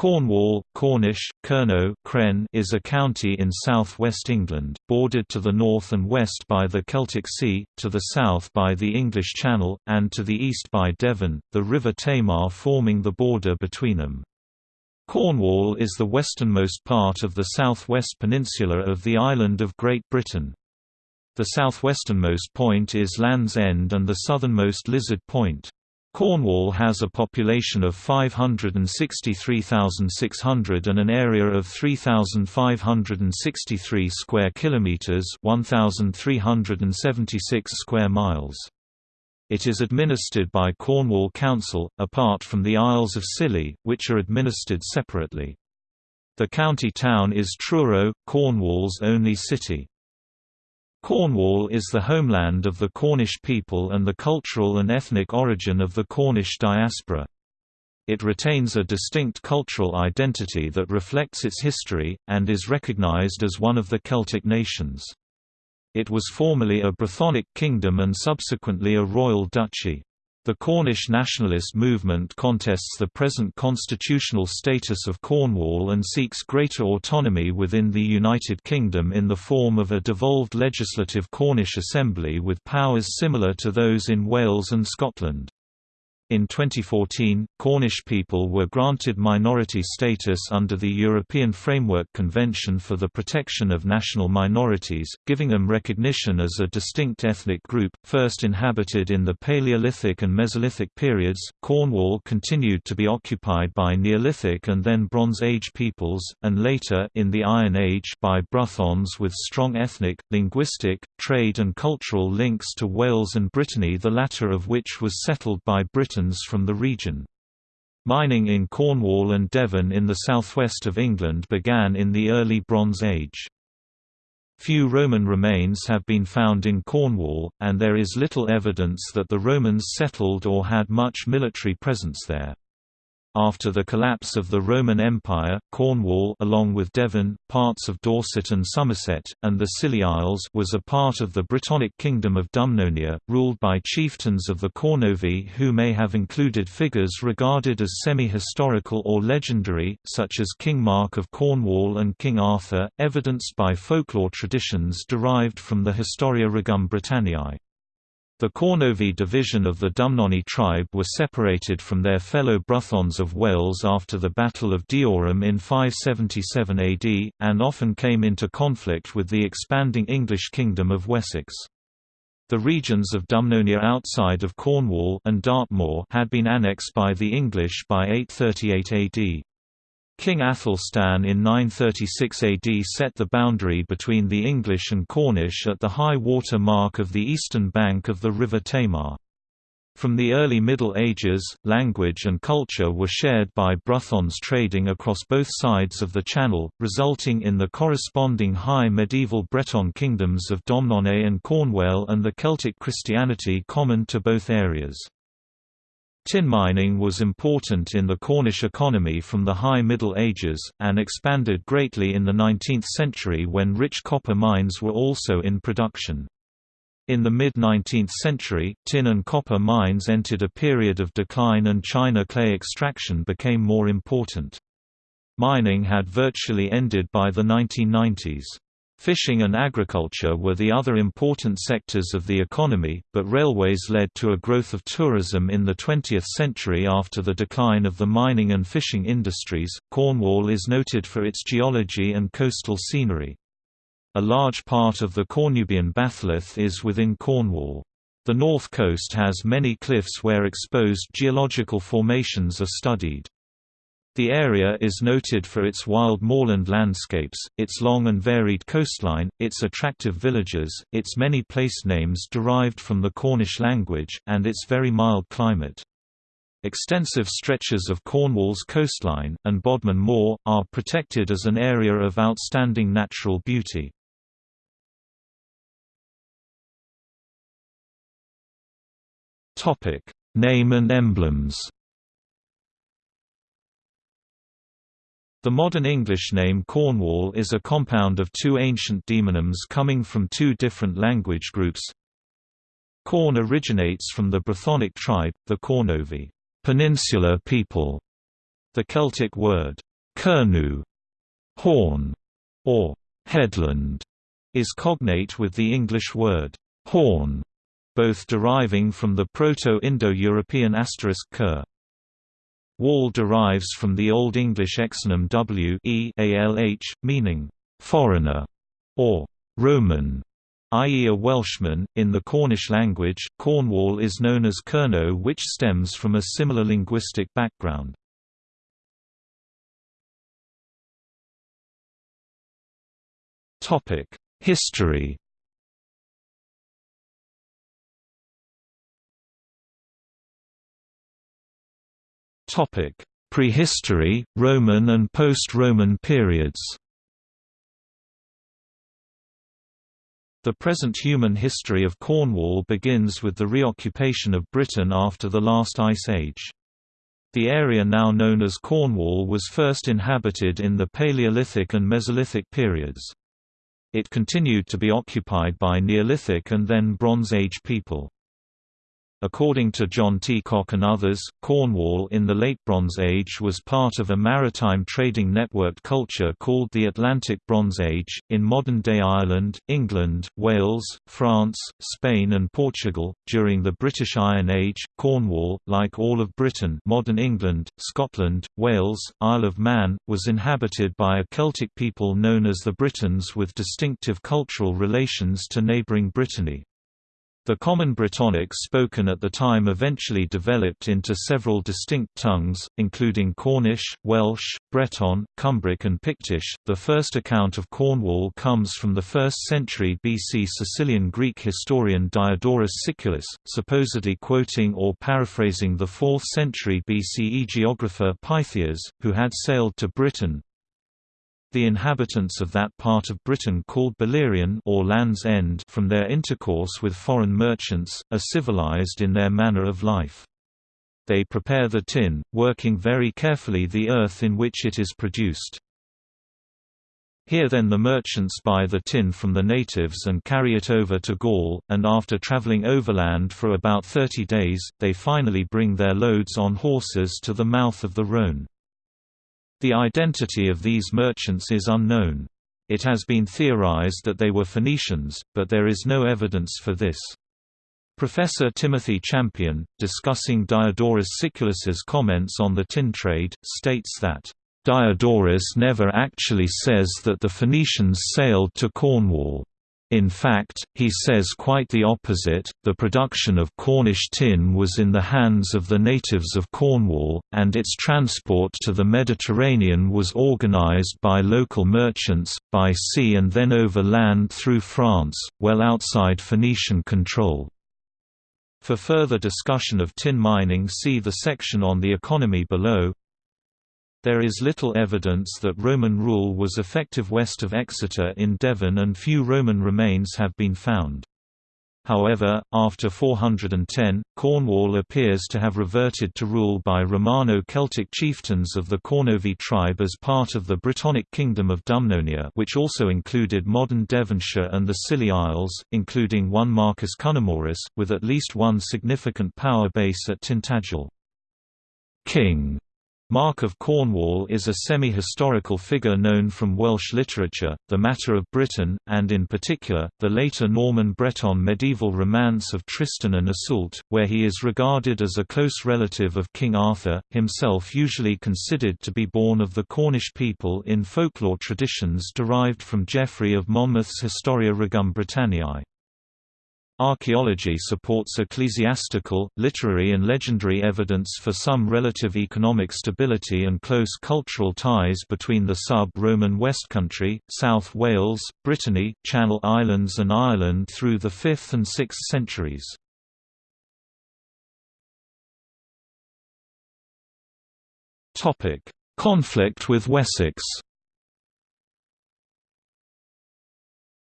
Cornwall, Cornish, Kernow, Kren is a county in south-west England, bordered to the north and west by the Celtic Sea, to the south by the English Channel, and to the east by Devon, the River Tamar forming the border between them. Cornwall is the westernmost part of the southwest peninsula of the island of Great Britain. The southwesternmost point is Land's End and the southernmost Lizard Point. Cornwall has a population of 563,600 and an area of 3,563 square kilometers, 1,376 square miles. It is administered by Cornwall Council, apart from the Isles of Scilly, which are administered separately. The county town is Truro, Cornwall's only city. Cornwall is the homeland of the Cornish people and the cultural and ethnic origin of the Cornish diaspora. It retains a distinct cultural identity that reflects its history, and is recognised as one of the Celtic nations. It was formerly a Brythonic kingdom and subsequently a royal duchy. The Cornish nationalist movement contests the present constitutional status of Cornwall and seeks greater autonomy within the United Kingdom in the form of a devolved legislative Cornish assembly with powers similar to those in Wales and Scotland. In 2014, Cornish people were granted minority status under the European Framework Convention for the Protection of National Minorities, giving them recognition as a distinct ethnic group. First inhabited in the Paleolithic and Mesolithic periods, Cornwall continued to be occupied by Neolithic and then Bronze Age peoples, and later in the Iron Age by Brythons with strong ethnic, linguistic, trade and cultural links to Wales and Brittany the latter of which was settled by Britain from the region. Mining in Cornwall and Devon in the southwest of England began in the early Bronze Age. Few Roman remains have been found in Cornwall, and there is little evidence that the Romans settled or had much military presence there. After the collapse of the Roman Empire, Cornwall along with Devon, parts of Dorset and Somerset, and the Scilly Isles was a part of the Brittonic kingdom of Dumnonia, ruled by chieftains of the Cornovi who may have included figures regarded as semi-historical or legendary, such as King Mark of Cornwall and King Arthur, evidenced by folklore traditions derived from the Historia Regum Britanniae. The Cornovi division of the Dumnoni tribe were separated from their fellow Brythons of Wales after the Battle of Deorham in 577 AD, and often came into conflict with the expanding English kingdom of Wessex. The regions of Dumnonia outside of Cornwall and Dartmoor had been annexed by the English by 838 AD. King Athelstan in 936 AD set the boundary between the English and Cornish at the high water mark of the eastern bank of the River Tamar. From the early Middle Ages, language and culture were shared by Brythons trading across both sides of the Channel, resulting in the corresponding high medieval Breton kingdoms of Domnonée and Cornwall and the Celtic Christianity common to both areas. Tin mining was important in the Cornish economy from the High Middle Ages, and expanded greatly in the 19th century when rich copper mines were also in production. In the mid-19th century, tin and copper mines entered a period of decline and china clay extraction became more important. Mining had virtually ended by the 1990s. Fishing and agriculture were the other important sectors of the economy, but railways led to a growth of tourism in the 20th century after the decline of the mining and fishing industries. Cornwall is noted for its geology and coastal scenery. A large part of the Cornubian batholith is within Cornwall. The north coast has many cliffs where exposed geological formations are studied. The area is noted for its wild moorland landscapes, its long and varied coastline, its attractive villages, its many place names derived from the Cornish language, and its very mild climate. Extensive stretches of Cornwall's coastline, and Bodmin Moor, are protected as an area of outstanding natural beauty. Name and emblems The modern English name Cornwall is a compound of two ancient demonyms coming from two different language groups. Corn originates from the Brythonic tribe, the Cornovi, peninsular people. The Celtic word, Kernu, horn, or headland, is cognate with the English word horn, both deriving from the Proto-Indo-European asterisk ker. Wall derives from the Old English exonym w e alh, meaning foreigner or Roman, i.e. a Welshman. In the Cornish language, Cornwall is known as Kernow which stems from a similar linguistic background. History Topic: Prehistory, Roman and post-Roman periods. The present human history of Cornwall begins with the reoccupation of Britain after the last ice age. The area now known as Cornwall was first inhabited in the Paleolithic and Mesolithic periods. It continued to be occupied by Neolithic and then Bronze Age people. According to John T. Koch and others, Cornwall in the Late Bronze Age was part of a maritime trading networked culture called the Atlantic Bronze Age. In modern day Ireland, England, Wales, France, Spain, and Portugal, during the British Iron Age, Cornwall, like all of Britain, modern England, Scotland, Wales, Isle of Man, was inhabited by a Celtic people known as the Britons with distinctive cultural relations to neighbouring Brittany. The Common Brittonic spoken at the time eventually developed into several distinct tongues, including Cornish, Welsh, Breton, Cumbric, and Pictish. The first account of Cornwall comes from the 1st century BC Sicilian Greek historian Diodorus Siculus, supposedly quoting or paraphrasing the 4th century BCE geographer Pytheas, who had sailed to Britain, the inhabitants of that part of Britain called Belerion or Land's End from their intercourse with foreign merchants, are civilized in their manner of life. They prepare the tin, working very carefully the earth in which it is produced. Here then the merchants buy the tin from the natives and carry it over to Gaul, and after traveling overland for about 30 days, they finally bring their loads on horses to the mouth of the Rhône. The identity of these merchants is unknown. It has been theorized that they were Phoenicians, but there is no evidence for this. Professor Timothy Champion, discussing Diodorus Siculus's comments on the tin trade, states that, "...Diodorus never actually says that the Phoenicians sailed to Cornwall. In fact, he says quite the opposite, the production of Cornish tin was in the hands of the natives of Cornwall, and its transport to the Mediterranean was organized by local merchants, by sea and then over land through France, well outside Phoenician control. For further discussion of tin mining see the section on the economy below. There is little evidence that Roman rule was effective west of Exeter in Devon and few Roman remains have been found. However, after 410, Cornwall appears to have reverted to rule by Romano-Celtic chieftains of the Cornovi tribe as part of the Brittonic Kingdom of Dumnonia which also included modern Devonshire and the Scilly Isles, including one Marcus Cunomorus, with at least one significant power base at Tintagel. King Mark of Cornwall is a semi-historical figure known from Welsh literature, the Matter of Britain, and in particular, the later Norman Breton medieval romance of Tristan and Iseult, where he is regarded as a close relative of King Arthur, himself usually considered to be born of the Cornish people in folklore traditions derived from Geoffrey of Monmouth's Historia Regum Britanniae. Archaeology supports ecclesiastical, literary and legendary evidence for some relative economic stability and close cultural ties between the sub-Roman West Country, South Wales, Brittany, Channel Islands and Ireland through the 5th and 6th centuries. Conflict with Wessex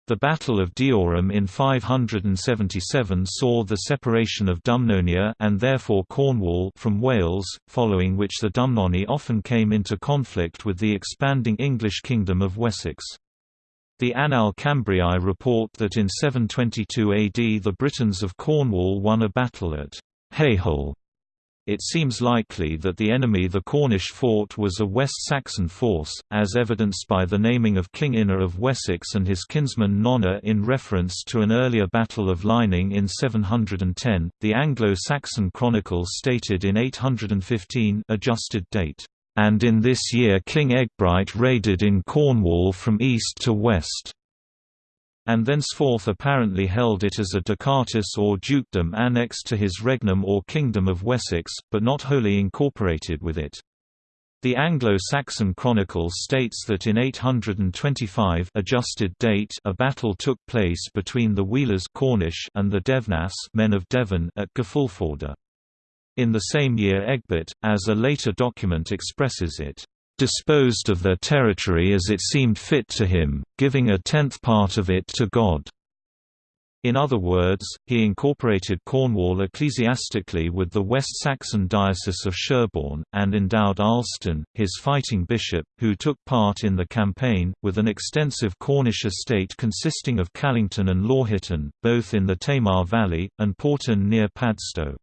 The Battle of Deorham in 577 saw the separation of Dumnonia and therefore Cornwall from Wales, following which the Dumnoni often came into conflict with the expanding English kingdom of Wessex. The Annales Cambriae report that in 722 AD the Britons of Cornwall won a battle at Hehil, it seems likely that the enemy the Cornish fought was a West Saxon force, as evidenced by the naming of King Ine of Wessex and his kinsman Nonna in reference to an earlier Battle of Lining in 710. The Anglo-Saxon Chronicle stated in 815 adjusted date, "...and in this year King Ecgbryht raided in Cornwall from east to west." And thenceforth apparently held it as a ducatus or dukedom annexed to his regnum or kingdom of Wessex, but not wholly incorporated with it. The Anglo-Saxon Chronicle states that in 825 adjusted date a battle took place between the Wealas Cornish and the Defnas men of Devon at Gafulforda. In the same year Egbert, as a later document expresses it, disposed of their territory as it seemed fit to him, giving a tenth part of it to God. In other words, he incorporated Cornwall ecclesiastically with the West Saxon Diocese of Sherborne, and endowed Ealhstan, his fighting bishop, who took part in the campaign, with an extensive Cornish estate consisting of Callington and Lawhitton, both in the Tamar Valley, and Pawton near Padstow.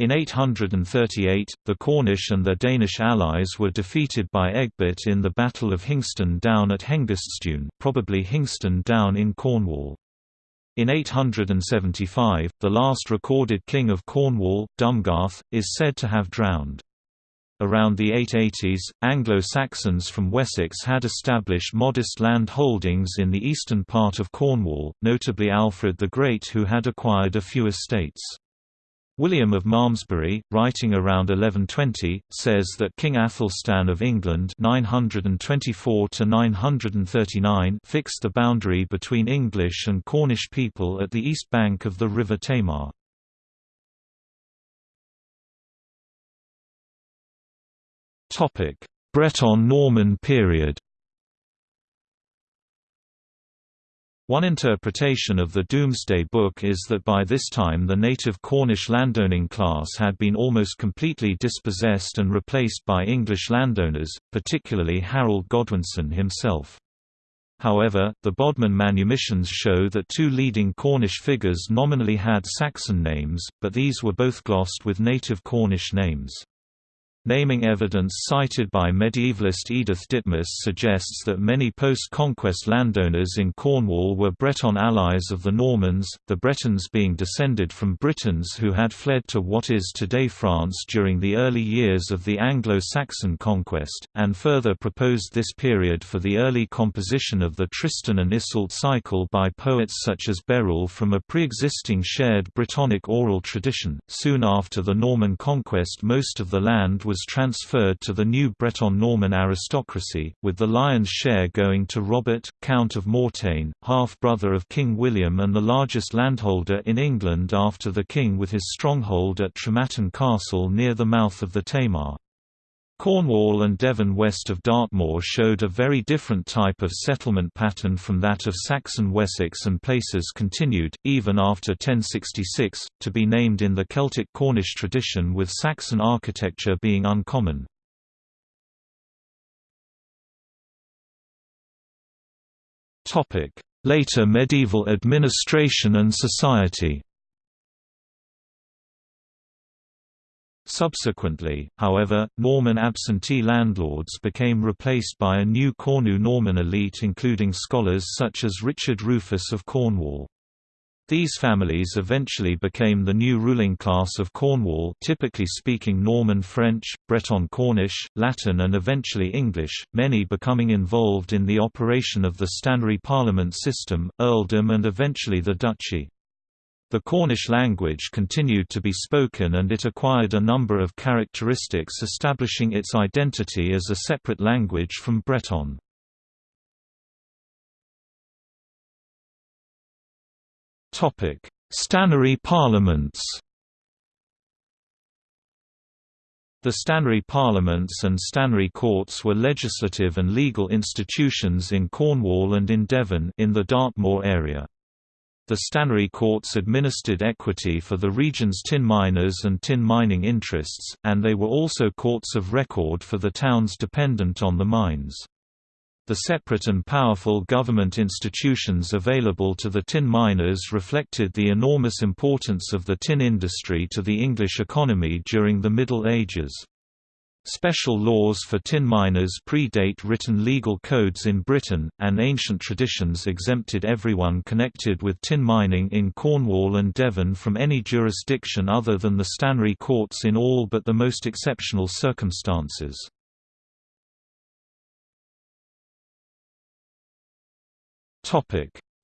In 838, the Cornish and their Danish allies were defeated by Egbert in the Battle of Hingston Down at Hengiststune probably Hingston Down in Cornwall. In 875, the last recorded king of Cornwall, Dungarth, is said to have drowned. Around the 880s, Anglo-Saxons from Wessex had established modest land holdings in the eastern part of Cornwall, notably Alfred the Great who had acquired a few estates. William of Malmesbury, writing around 1120, says that King Athelstan of England 924 fixed the boundary between English and Cornish people at the east bank of the River Tamar. Breton-Norman period One interpretation of the Domesday Book is that by this time the native Cornish landowning class had been almost completely dispossessed and replaced by English landowners, particularly Harold Godwinson himself. However, the Bodmin manumissions show that two leading Cornish figures nominally had Saxon names, but these were both glossed with native Cornish names. Naming evidence cited by medievalist Edith Ditmas suggests that many post-conquest landowners in Cornwall were Breton allies of the Normans, the Bretons being descended from Britons who had fled to what is today France during the early years of the Anglo-Saxon conquest, and further proposed this period for the early composition of the Tristan and Iseult cycle by poets such as Béroul from a pre-existing shared Brittonic oral tradition. Soon after the Norman conquest most of the land was was transferred to the new Breton-Norman aristocracy, with the lion's share going to Robert, Count of Mortain, half-brother of King William and the largest landholder in England after the king with his stronghold at Trematon Castle near the mouth of the Tamar. Cornwall and Devon west of Dartmoor showed a very different type of settlement pattern from that of Saxon Wessex and places continued, even after 1066, to be named in the Celtic Cornish tradition with Saxon architecture being uncommon. Later medieval administration and society Subsequently, however, Norman absentee landlords became replaced by a new Cornu Norman elite including scholars such as Richard Rufus of Cornwall. These families eventually became the new ruling class of Cornwall typically speaking Norman French, Breton Cornish, Latin and eventually English, many becoming involved in the operation of the stannary parliament system, earldom and eventually the duchy. The Cornish language continued to be spoken and it acquired a number of characteristics establishing its identity as a separate language from Breton. Stannary parliaments The stannary parliaments and stannary courts were legislative and legal institutions in Cornwall and in Devon in the Dartmoor area. The stannary courts administered equity for the region's tin miners and tin mining interests, and they were also courts of record for the towns dependent on the mines. The separate and powerful government institutions available to the tin miners reflected the enormous importance of the tin industry to the English economy during the Middle Ages. Special laws for tin miners predate written legal codes in Britain, and ancient traditions exempted everyone connected with tin mining in Cornwall and Devon from any jurisdiction other than the stannary courts in all but the most exceptional circumstances.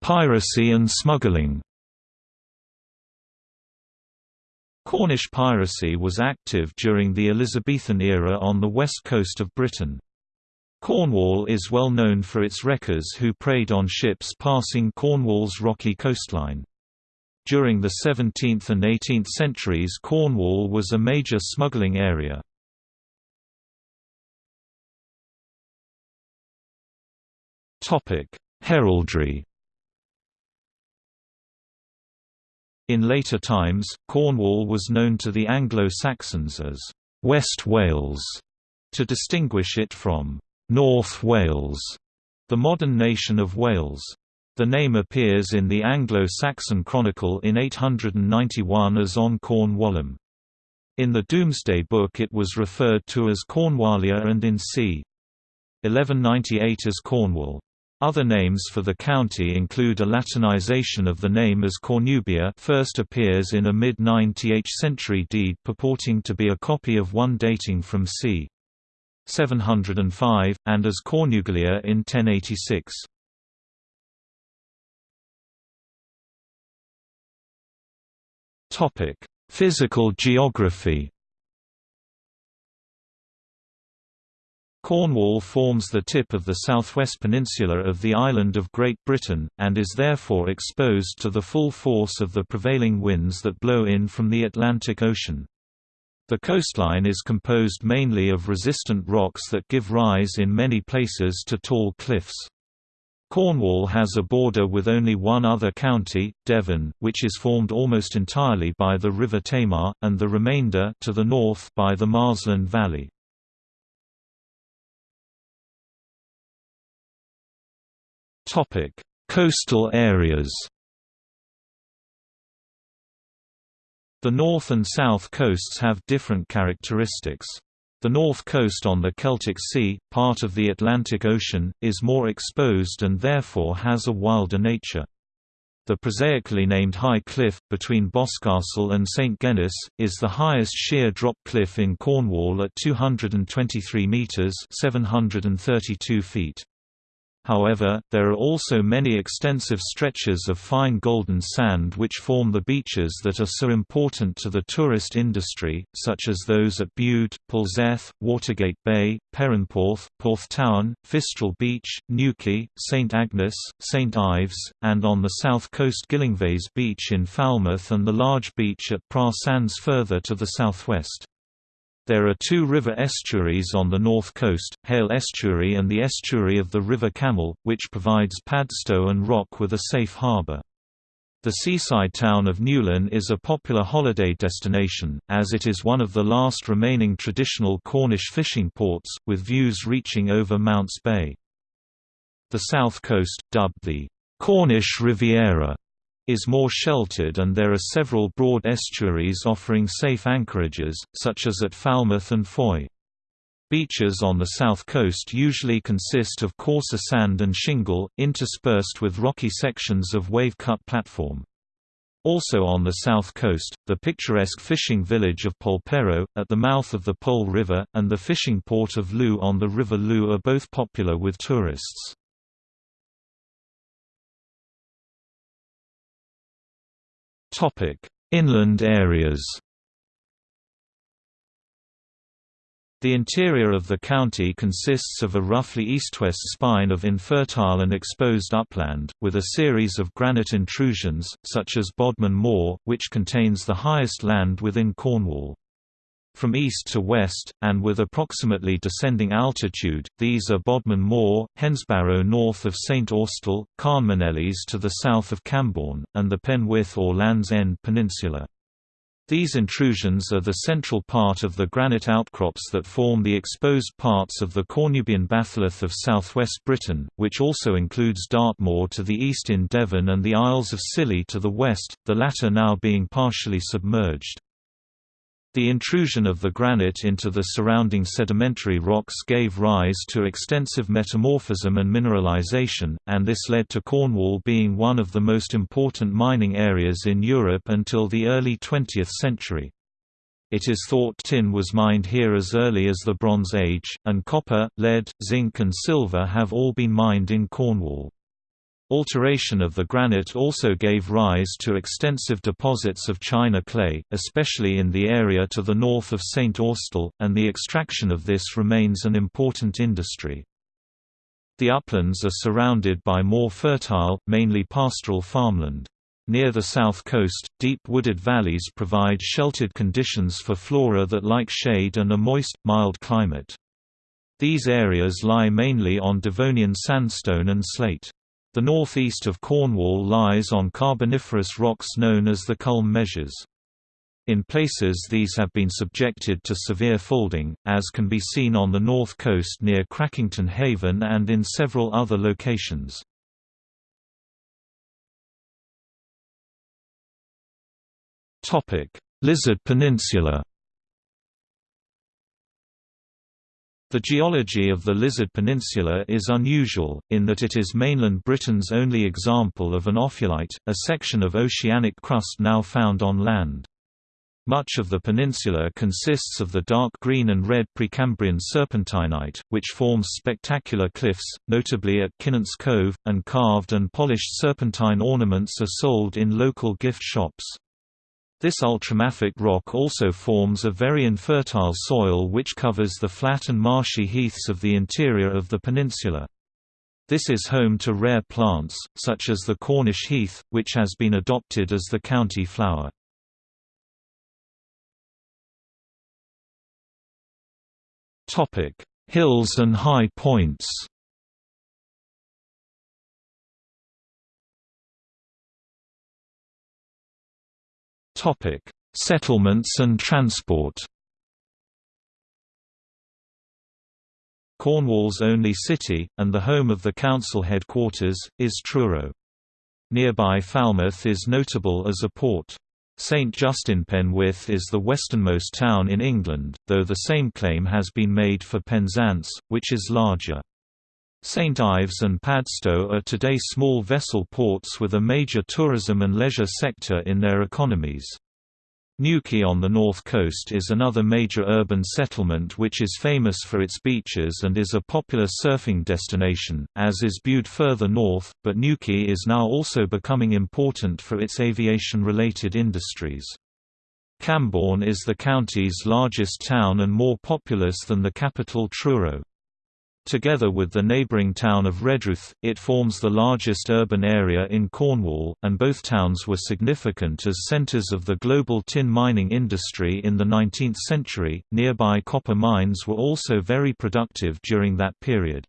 Piracy and smuggling. Cornish piracy was active during the Elizabethan era on the west coast of Britain. Cornwall is well known for its wreckers who preyed on ships passing Cornwall's rocky coastline. During the 17th and 18th centuries Cornwall was a major smuggling area. Heraldry In later times, Cornwall was known to the Anglo-Saxons as West Wales, to distinguish it from North Wales, the modern nation of Wales. The name appears in the Anglo-Saxon Chronicle in 891 as On Cornwallum. In the Domesday Book it was referred to as Cornwallia and in c. 1198 as Cornwall. Other names for the county include a Latinization of the name as Cornubia first appears in a mid-9th century deed purporting to be a copy of one dating from c. 705, and as Cornuglia in 1086. Physical geography Cornwall forms the tip of the southwest peninsula of the island of Great Britain, and is therefore exposed to the full force of the prevailing winds that blow in from the Atlantic Ocean. The coastline is composed mainly of resistant rocks that give rise in many places to tall cliffs. Cornwall has a border with only one other county, Devon, which is formed almost entirely by the River Tamar, and the remainder to the north by the Marsland Valley. Coastal areas. The north and south coasts have different characteristics. The north coast on the Celtic Sea, part of the Atlantic Ocean, is more exposed and therefore has a wilder nature. The prosaically named High Cliff, between Boscastle and St Gennys, is the highest sheer drop cliff in Cornwall at 223 metres 732 feet. However, there are also many extensive stretches of fine golden sand which form the beaches that are so important to the tourist industry, such as those at Bude, Polzeath, Watergate Bay, Perranporth, Porthtowan, Fistral Beach, Newquay, St Agnes, St Ives, and on the south coast Gyllyngvase Beach in Falmouth and the large beach at Praa Sands further to the southwest. There are two river estuaries on the north coast, Hayle Estuary and the estuary of the River Camel, which provides Padstow and Rock with a safe harbour. The seaside town of Newlyn is a popular holiday destination, as it is one of the last remaining traditional Cornish fishing ports, with views reaching over Mounts Bay. The south coast, dubbed the Cornish Riviera, is more sheltered and there are several broad estuaries offering safe anchorages, such as at Falmouth and Fowey. Beaches on the south coast usually consist of coarser sand and shingle, interspersed with rocky sections of wave-cut platform. Also on the south coast, the picturesque fishing village of Polperro, at the mouth of the Pol River, and the fishing port of Looe on the River Looe are both popular with tourists. Topic: Inland areas. The interior of the county consists of a roughly east-west spine of infertile and exposed upland, with a series of granite intrusions, such as Bodmin Moor, which contains the highest land within Cornwall. From east to west, and with approximately descending altitude, these are Bodmin Moor, Hensbarrow north of St Austell, Carnmenellis to the south of Camborne, and the Penwith or Land's End Peninsula. These intrusions are the central part of the granite outcrops that form the exposed parts of the Cornubian batholith of southwest Britain, which also includes Dartmoor to the east in Devon and the Isles of Scilly to the west, the latter now being partially submerged. The intrusion of the granite into the surrounding sedimentary rocks gave rise to extensive metamorphism and mineralization, and this led to Cornwall being one of the most important mining areas in Europe until the early 20th century. It is thought tin was mined here as early as the Bronze Age, and copper, lead, zinc and silver have all been mined in Cornwall. Alteration of the granite also gave rise to extensive deposits of china clay, especially in the area to the north of St. Austell, and the extraction of this remains an important industry. The uplands are surrounded by more fertile, mainly pastoral farmland. Near the south coast, deep wooded valleys provide sheltered conditions for flora that like shade and a moist, mild climate. These areas lie mainly on Devonian sandstone and slate. The northeast of Cornwall lies on carboniferous rocks known as the Culm Measures. In places these have been subjected to severe folding, as can be seen on the north coast near Crackington Haven and in several other locations. Lizard Peninsula The geology of the Lizard Peninsula is unusual, in that it is mainland Britain's only example of an ophiolite, a section of oceanic crust now found on land. Much of the peninsula consists of the dark green and red Precambrian serpentinite, which forms spectacular cliffs, notably at Kynance Cove, and carved and polished serpentine ornaments are sold in local gift shops. This ultramafic rock also forms a very infertile soil which covers the flat and marshy heaths of the interior of the peninsula. This is home to rare plants, such as the Cornish heath, which has been adopted as the county flower. Hills and high points Settlements and transport. Cornwall's only city, and the home of the council headquarters, is Truro. Nearby Falmouth is notable as a port. St Just-in-Penwith is the westernmost town in England, though the same claim has been made for Penzance, which is larger. St Ives and Padstow are today small vessel ports with a major tourism and leisure sector in their economies. Newquay on the north coast is another major urban settlement which is famous for its beaches and is a popular surfing destination, as is Bude further north, but Newquay is now also becoming important for its aviation-related industries. Camborne is the county's largest town and more populous than the capital Truro. Together with the neighbouring town of Redruth, it forms the largest urban area in Cornwall, and both towns were significant as centres of the global tin mining industry in the 19th century. Nearby copper mines were also very productive during that period.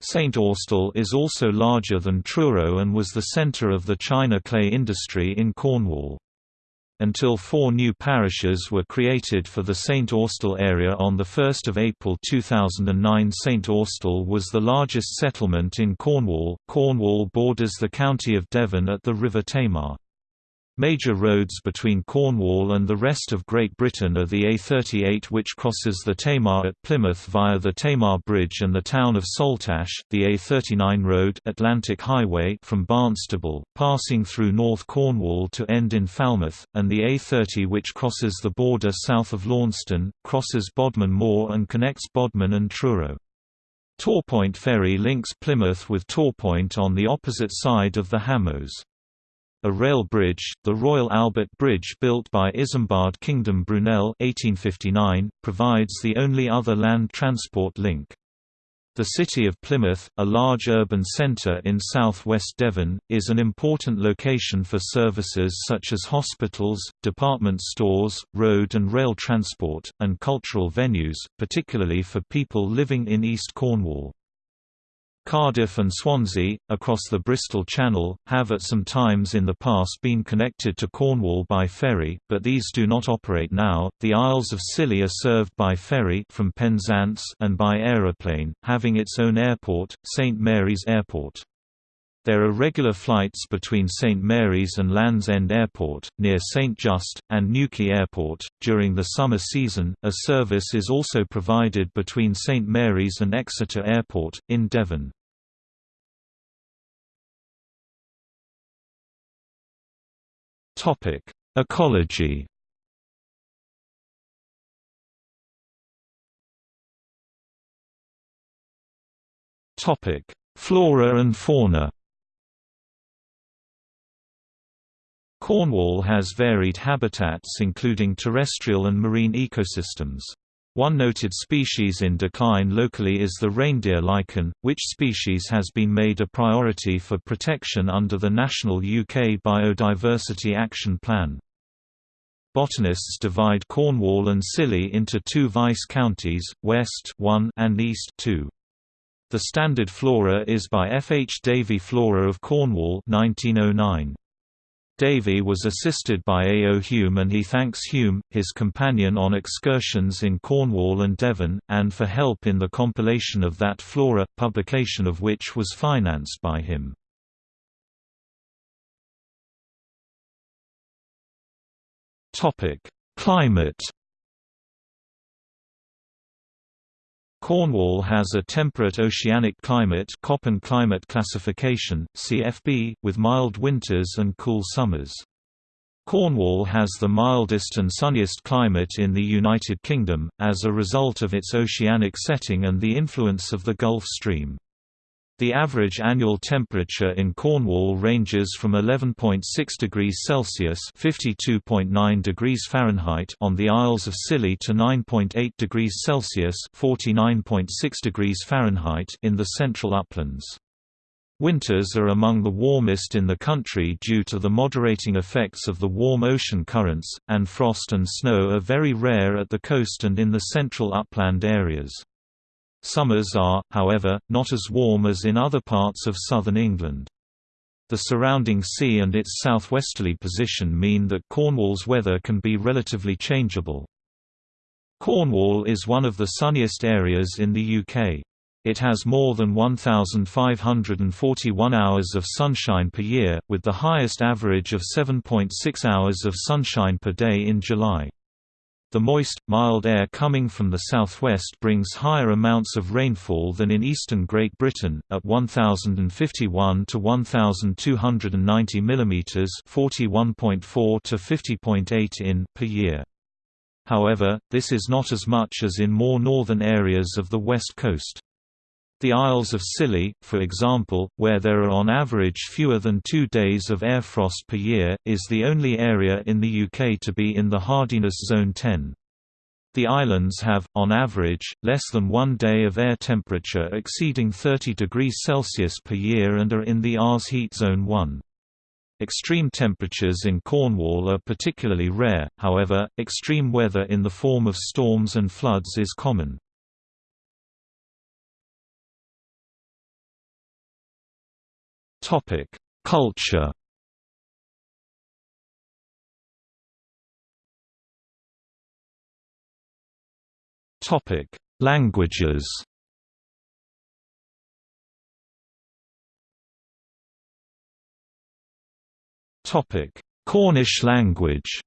St Austell is also larger than Truro and was the centre of the china clay industry in Cornwall until four new parishes were created for the St. Austell area on 1 April 2009 St. Austell was the largest settlement in Cornwall. Cornwall borders the county of Devon at the River Tamar. Major roads between Cornwall and the rest of Great Britain are the A38 which crosses the Tamar at Plymouth via the Tamar Bridge and the town of Saltash, the A39 road Atlantic Highway from Barnstaple, passing through North Cornwall to end in Falmouth, and the A30 which crosses the border south of Launceston, crosses Bodmin Moor and connects Bodmin and Truro. Torpoint Ferry links Plymouth with Torpoint on the opposite side of the Hamoaze. A rail bridge, the Royal Albert Bridge built by Isambard Kingdom Brunel 1859, provides the only other land transport link. The city of Plymouth, a large urban centre in south-west Devon, is an important location for services such as hospitals, department stores, road and rail transport, and cultural venues, particularly for people living in East Cornwall. Cardiff and Swansea, across the Bristol Channel, have at some times in the past been connected to Cornwall by ferry, but these do not operate now. The Isles of Scilly are served by ferry from Penzance and by aeroplane, having its own airport, St Mary's Airport. There are regular flights between St Mary's and Land's End Airport, near St Just, and Newquay Airport. During the summer season, a service is also provided between St Mary's and Exeter Airport, in Devon. Ecology. Flora and fauna. Cornwall has varied habitats including terrestrial and marine ecosystems. One noted species in decline locally is the reindeer lichen, which species has been made a priority for protection under the National UK Biodiversity Action Plan. Botanists divide Cornwall and Scilly into two vice counties, West 1 and East 2. The standard flora is by F. H. Davy Flora of Cornwall 1909. Davy was assisted by A. O. Hume and he thanks Hume, his companion on excursions in Cornwall and Devon, and for help in the compilation of that flora, publication of which was financed by him. Climate Cornwall has a temperate oceanic climate Köppen climate classification, CFB, with mild winters and cool summers. Cornwall has the mildest and sunniest climate in the United Kingdom, as a result of its oceanic setting and the influence of the Gulf Stream. The average annual temperature in Cornwall ranges from 11.6 degrees Celsius (52.9 degrees Fahrenheit) on the Isles of Scilly to 9.8 degrees Celsius (49.6 degrees Fahrenheit) in the central uplands. Winters are among the warmest in the country due to the moderating effects of the warm ocean currents, and frost and snow are very rare at the coast and in the central upland areas. Summers are, however, not as warm as in other parts of southern England. The surrounding sea and its southwesterly position mean that Cornwall's weather can be relatively changeable. Cornwall is one of the sunniest areas in the UK. It has more than 1,541 hours of sunshine per year, with the highest average of 7.6 hours of sunshine per day in July. The moist, mild air coming from the southwest brings higher amounts of rainfall than in eastern Great Britain, at 1051 to 1290 mm (41.4 to 50.8 in) per year. However, this is not as much as in more northern areas of the west coast. The Isles of Scilly, for example, where there are on average fewer than two days of air frost per year, is the only area in the UK to be in the hardiness zone 10. The islands have, on average, less than one day of air temperature exceeding 30 degrees Celsius per year and are in the Rs heat zone 1. Extreme temperatures in Cornwall are particularly rare, however, extreme weather in the form of storms and floods is common. Topic: Culture. Topic: Languages. Topic: Cornish language.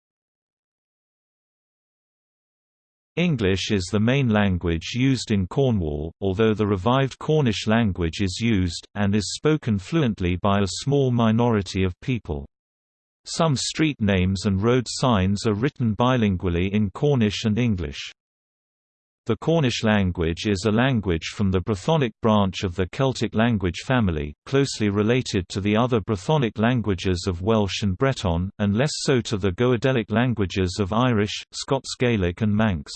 English is the main language used in Cornwall, although the revived Cornish language is used, and is spoken fluently by a small minority of people. Some street names and road signs are written bilingually in Cornish and English. The Cornish language is a language from the Brythonic branch of the Celtic language family, closely related to the other Brythonic languages of Welsh and Breton, and less so to the Goidelic languages of Irish, Scots Gaelic and Manx.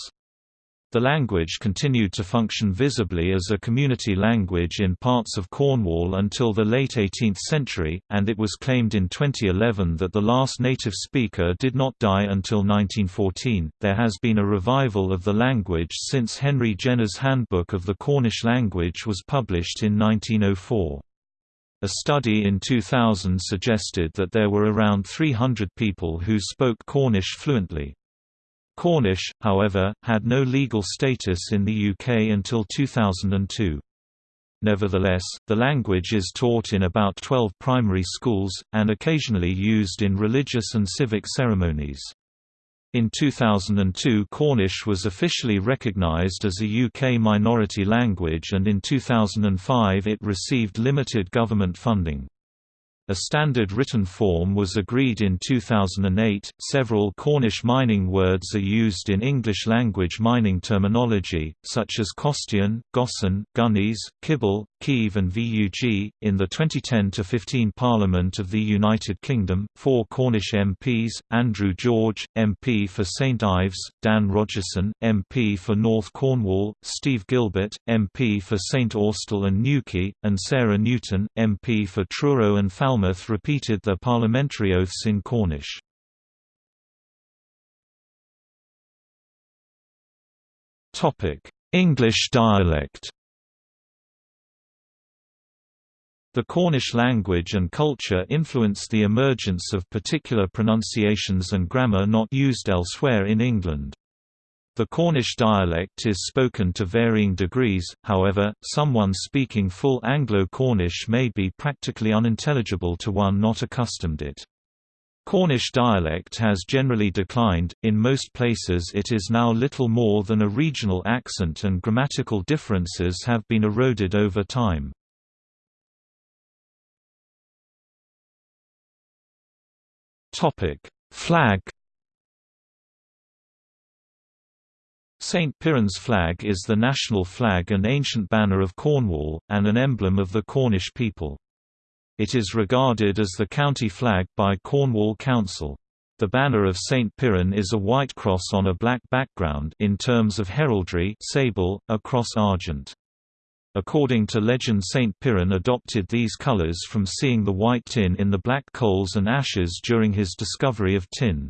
The language continued to function visibly as a community language in parts of Cornwall until the late 18th century, and it was claimed in 2011 that the last native speaker did not die until 1914. There has been a revival of the language since Henry Jenner's Handbook of the Cornish Language was published in 1904. A study in 2000 suggested that there were around 300 people who spoke Cornish fluently. Cornish, however, had no legal status in the UK until 2002. Nevertheless, the language is taught in about 12 primary schools, and occasionally used in religious and civic ceremonies. In 2002 Cornish was officially recognised as a UK minority language and in 2005 it received limited government funding. A standard written form was agreed in 2008. Several Cornish mining words are used in English language mining terminology, such as Costean, Gossan, Gunnies, Kibble, Keeve, and VUG. In the 2010 15 Parliament of the United Kingdom, four Cornish MPs Andrew George, MP for St Ives, Dan Rogerson, MP for North Cornwall, Steve Gilbert, MP for St Austell and Newquay, and Sarah Newton, MP for Truro and Falmouth Falmouth repeated their parliamentary oaths in Cornish. English dialect The Cornish language and culture influenced the emergence of particular pronunciations and grammar not used elsewhere in England. The Cornish dialect is spoken to varying degrees, however, someone speaking full Anglo-Cornish may be practically unintelligible to one not accustomed to it. Cornish dialect has generally declined, in most places it is now little more than a regional accent and grammatical differences have been eroded over time. Flag St Piran's flag is the national flag and ancient banner of Cornwall, and an emblem of the Cornish people. It is regarded as the county flag by Cornwall Council. The banner of St Piran is a white cross on a black background in terms of heraldry sable, a cross argent. According to legend St Piran adopted these colours from seeing the white tin in the black coals and ashes during his discovery of tin.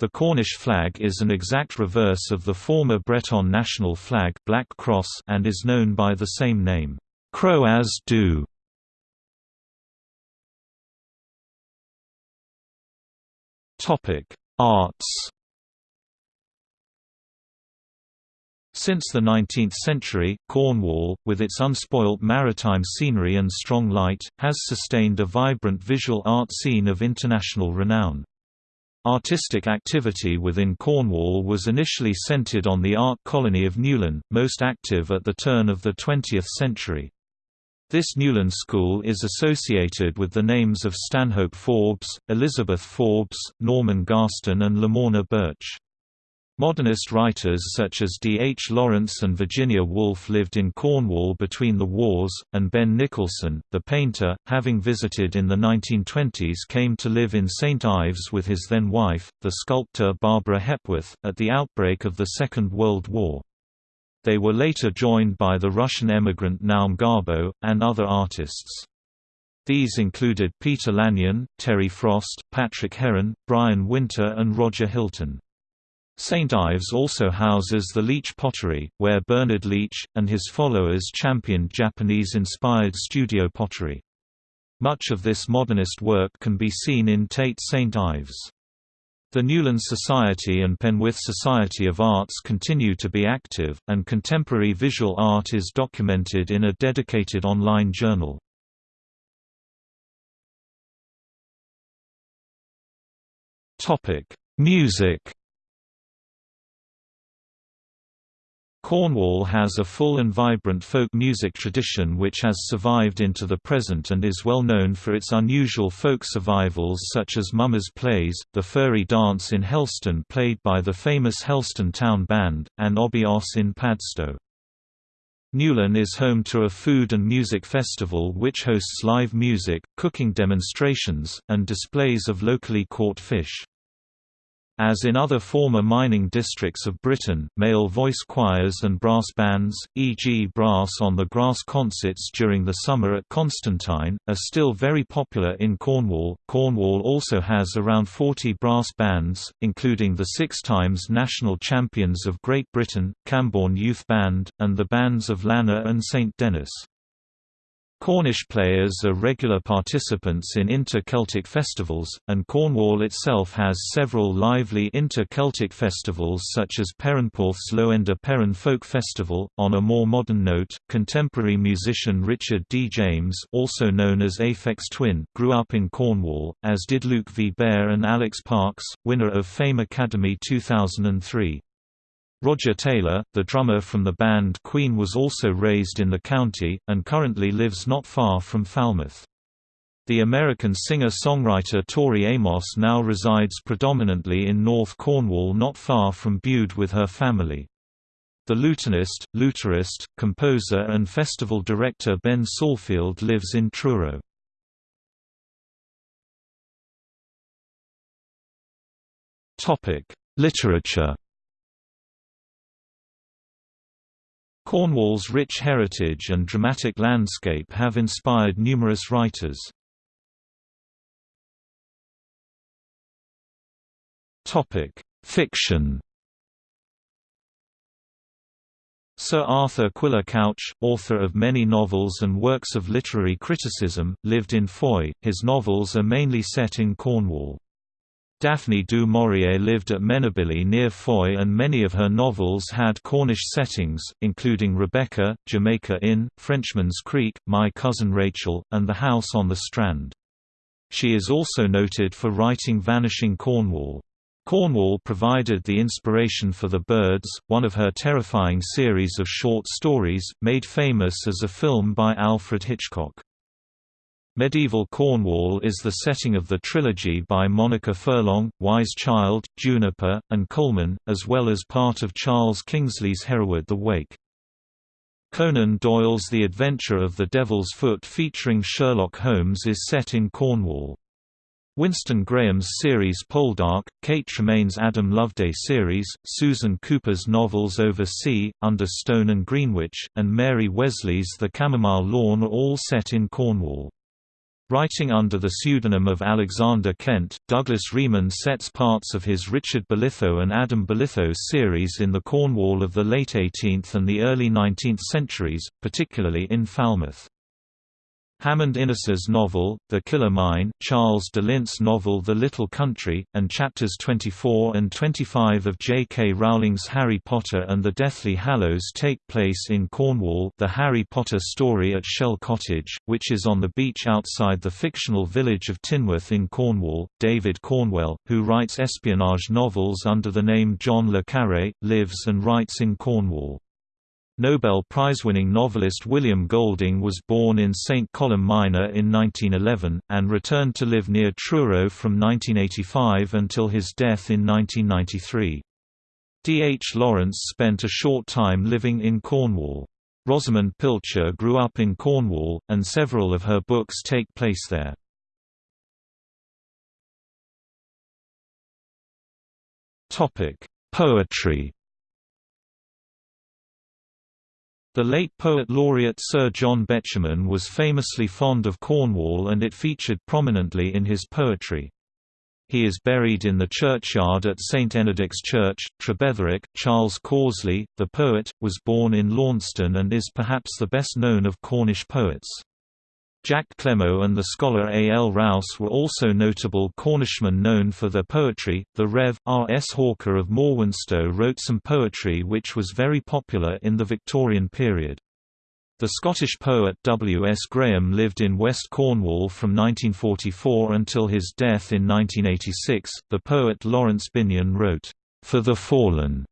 The Cornish flag is an exact reverse of the former Breton national flag Black Cross and is known by the same name, Kroaz Du. Topic: Arts. Since the 19th century, Cornwall, with its unspoilt maritime scenery and strong light, has sustained a vibrant visual art scene of international renown. Artistic activity within Cornwall was initially centred on the art colony of Newlyn, most active at the turn of the 20th century. This Newlyn School is associated with the names of Stanhope Forbes, Elizabeth Forbes, Norman Garstin and Lamorna Birch. Modernist writers such as D. H. Lawrence and Virginia Woolf lived in Cornwall between the wars, and Ben Nicholson, the painter, having visited in the 1920s came to live in St Ives with his then wife, the sculptor Barbara Hepworth, at the outbreak of the Second World War. They were later joined by the Russian emigrant Naum Gabo, and other artists. These included Peter Lanyon, Terry Frost, Patrick Heron, Bryan Wynter and Roger Hilton. St Ives also houses the Leach Pottery, where Bernard Leach, and his followers championed Japanese-inspired studio pottery. Much of this modernist work can be seen in Tate St Ives. The Newlyn Society and Penwith Society of Arts continue to be active, and contemporary visual art is documented in a dedicated online journal. Music Cornwall has a full and vibrant folk music tradition which has survived into the present and is well known for its unusual folk survivals such as Mummers Plays, the Furry Dance in Helston played by the famous Helston Town Band, and Obby Oss in Padstow. Newlyn is home to a food and music festival which hosts live music, cooking demonstrations, and displays of locally caught fish. As in other former mining districts of Britain, male voice choirs and brass bands, e.g. brass on the grass concerts during the summer at Constantine, are still very popular in Cornwall. Cornwall also has around 40 brass bands, including the six times national champions of Great Britain, Camborne Youth Band, and the bands of Lanner and St Dennis. Cornish players are regular participants in inter-Celtic festivals, and Cornwall itself has several lively inter-Celtic festivals such as Perranporth's Lowender Perran Folk Festival. On a more modern note, contemporary musician Richard D. James also known as Aphex Twin grew up in Cornwall, as did Luke Vibert and Alex Parks, winner of Fame Academy 2003. Roger Taylor, the drummer from the band Queen was also raised in the county, and currently lives not far from Falmouth. The American singer-songwriter Tori Amos now resides predominantly in North Cornwall not far from Bude with her family. The lutenist, luterist, composer and festival director Ben Salfield lives in Truro. Literature Cornwall's rich heritage and dramatic landscape have inspired numerous writers. Fiction Sir Arthur Quiller Couch, author of many novels and works of literary criticism, lived in Fowey. His novels are mainly set in Cornwall. Daphne du Maurier lived at Menabilly near Fowey and many of her novels had Cornish settings, including Rebecca, Jamaica Inn, Frenchman's Creek, My Cousin Rachel, and The House on the Strand. She is also noted for writing Vanishing Cornwall. Cornwall provided the inspiration for The Birds, one of her terrifying series of short stories, made famous as a film by Alfred Hitchcock. Medieval Cornwall is the setting of the trilogy by Monica Furlong, Wise Child, Juniper, and Colman, as well as part of Charles Kingsley's Hereward the Wake. Conan Doyle's The Adventure of the Devil's Foot featuring Sherlock Holmes is set in Cornwall. Winston Graham's series Poldark, Kate Tremayne's Adam Loveday series, Susan Cooper's novels Over Sea, Under Stone and Greenwitch, and Mary Wesley's The Chamomile Lawn are all set in Cornwall. Writing under the pseudonym of Alexander Kent, Douglas Reeman sets parts of his Richard Bolitho and Adam Bolitho series in the Cornwall of the late 18th and the early 19th centuries, particularly in Falmouth. Hammond Innes's novel, The Killer Mine, Charles de Lint's novel The Little Country, and chapters 24 and 25 of J. K. Rowling's Harry Potter and the Deathly Hallows take place in Cornwall the Harry Potter story at Shell Cottage, which is on the beach outside the fictional village of Tinworth in Cornwall. David Cornwell, who writes espionage novels under the name John le Carré, lives and writes in Cornwall. Nobel Prize-winning novelist William Golding was born in St. Columb Minor in 1911, and returned to live near Truro from 1985 until his death in 1993. D. H. Lawrence spent a short time living in Cornwall. Rosamunde Pilcher grew up in Cornwall, and several of her books take place there. Poetry The late poet laureate Sir John Betjeman was famously fond of Cornwall and it featured prominently in his poetry. He is buried in the churchyard at St Enodoc's Church, Trebetherick. Charles Causley, the poet, was born in Launceston and is perhaps the best known of Cornish poets. Jack Clemo and the scholar A. L. Rowse were also notable Cornishmen known for their poetry. The Rev. R. S. Hawker of Morwenstow wrote some poetry which was very popular in the Victorian period. The Scottish poet W. S. Graham lived in West Cornwall from 1944 until his death in 1986. The poet Laurence Binyon wrote, For the Fallen,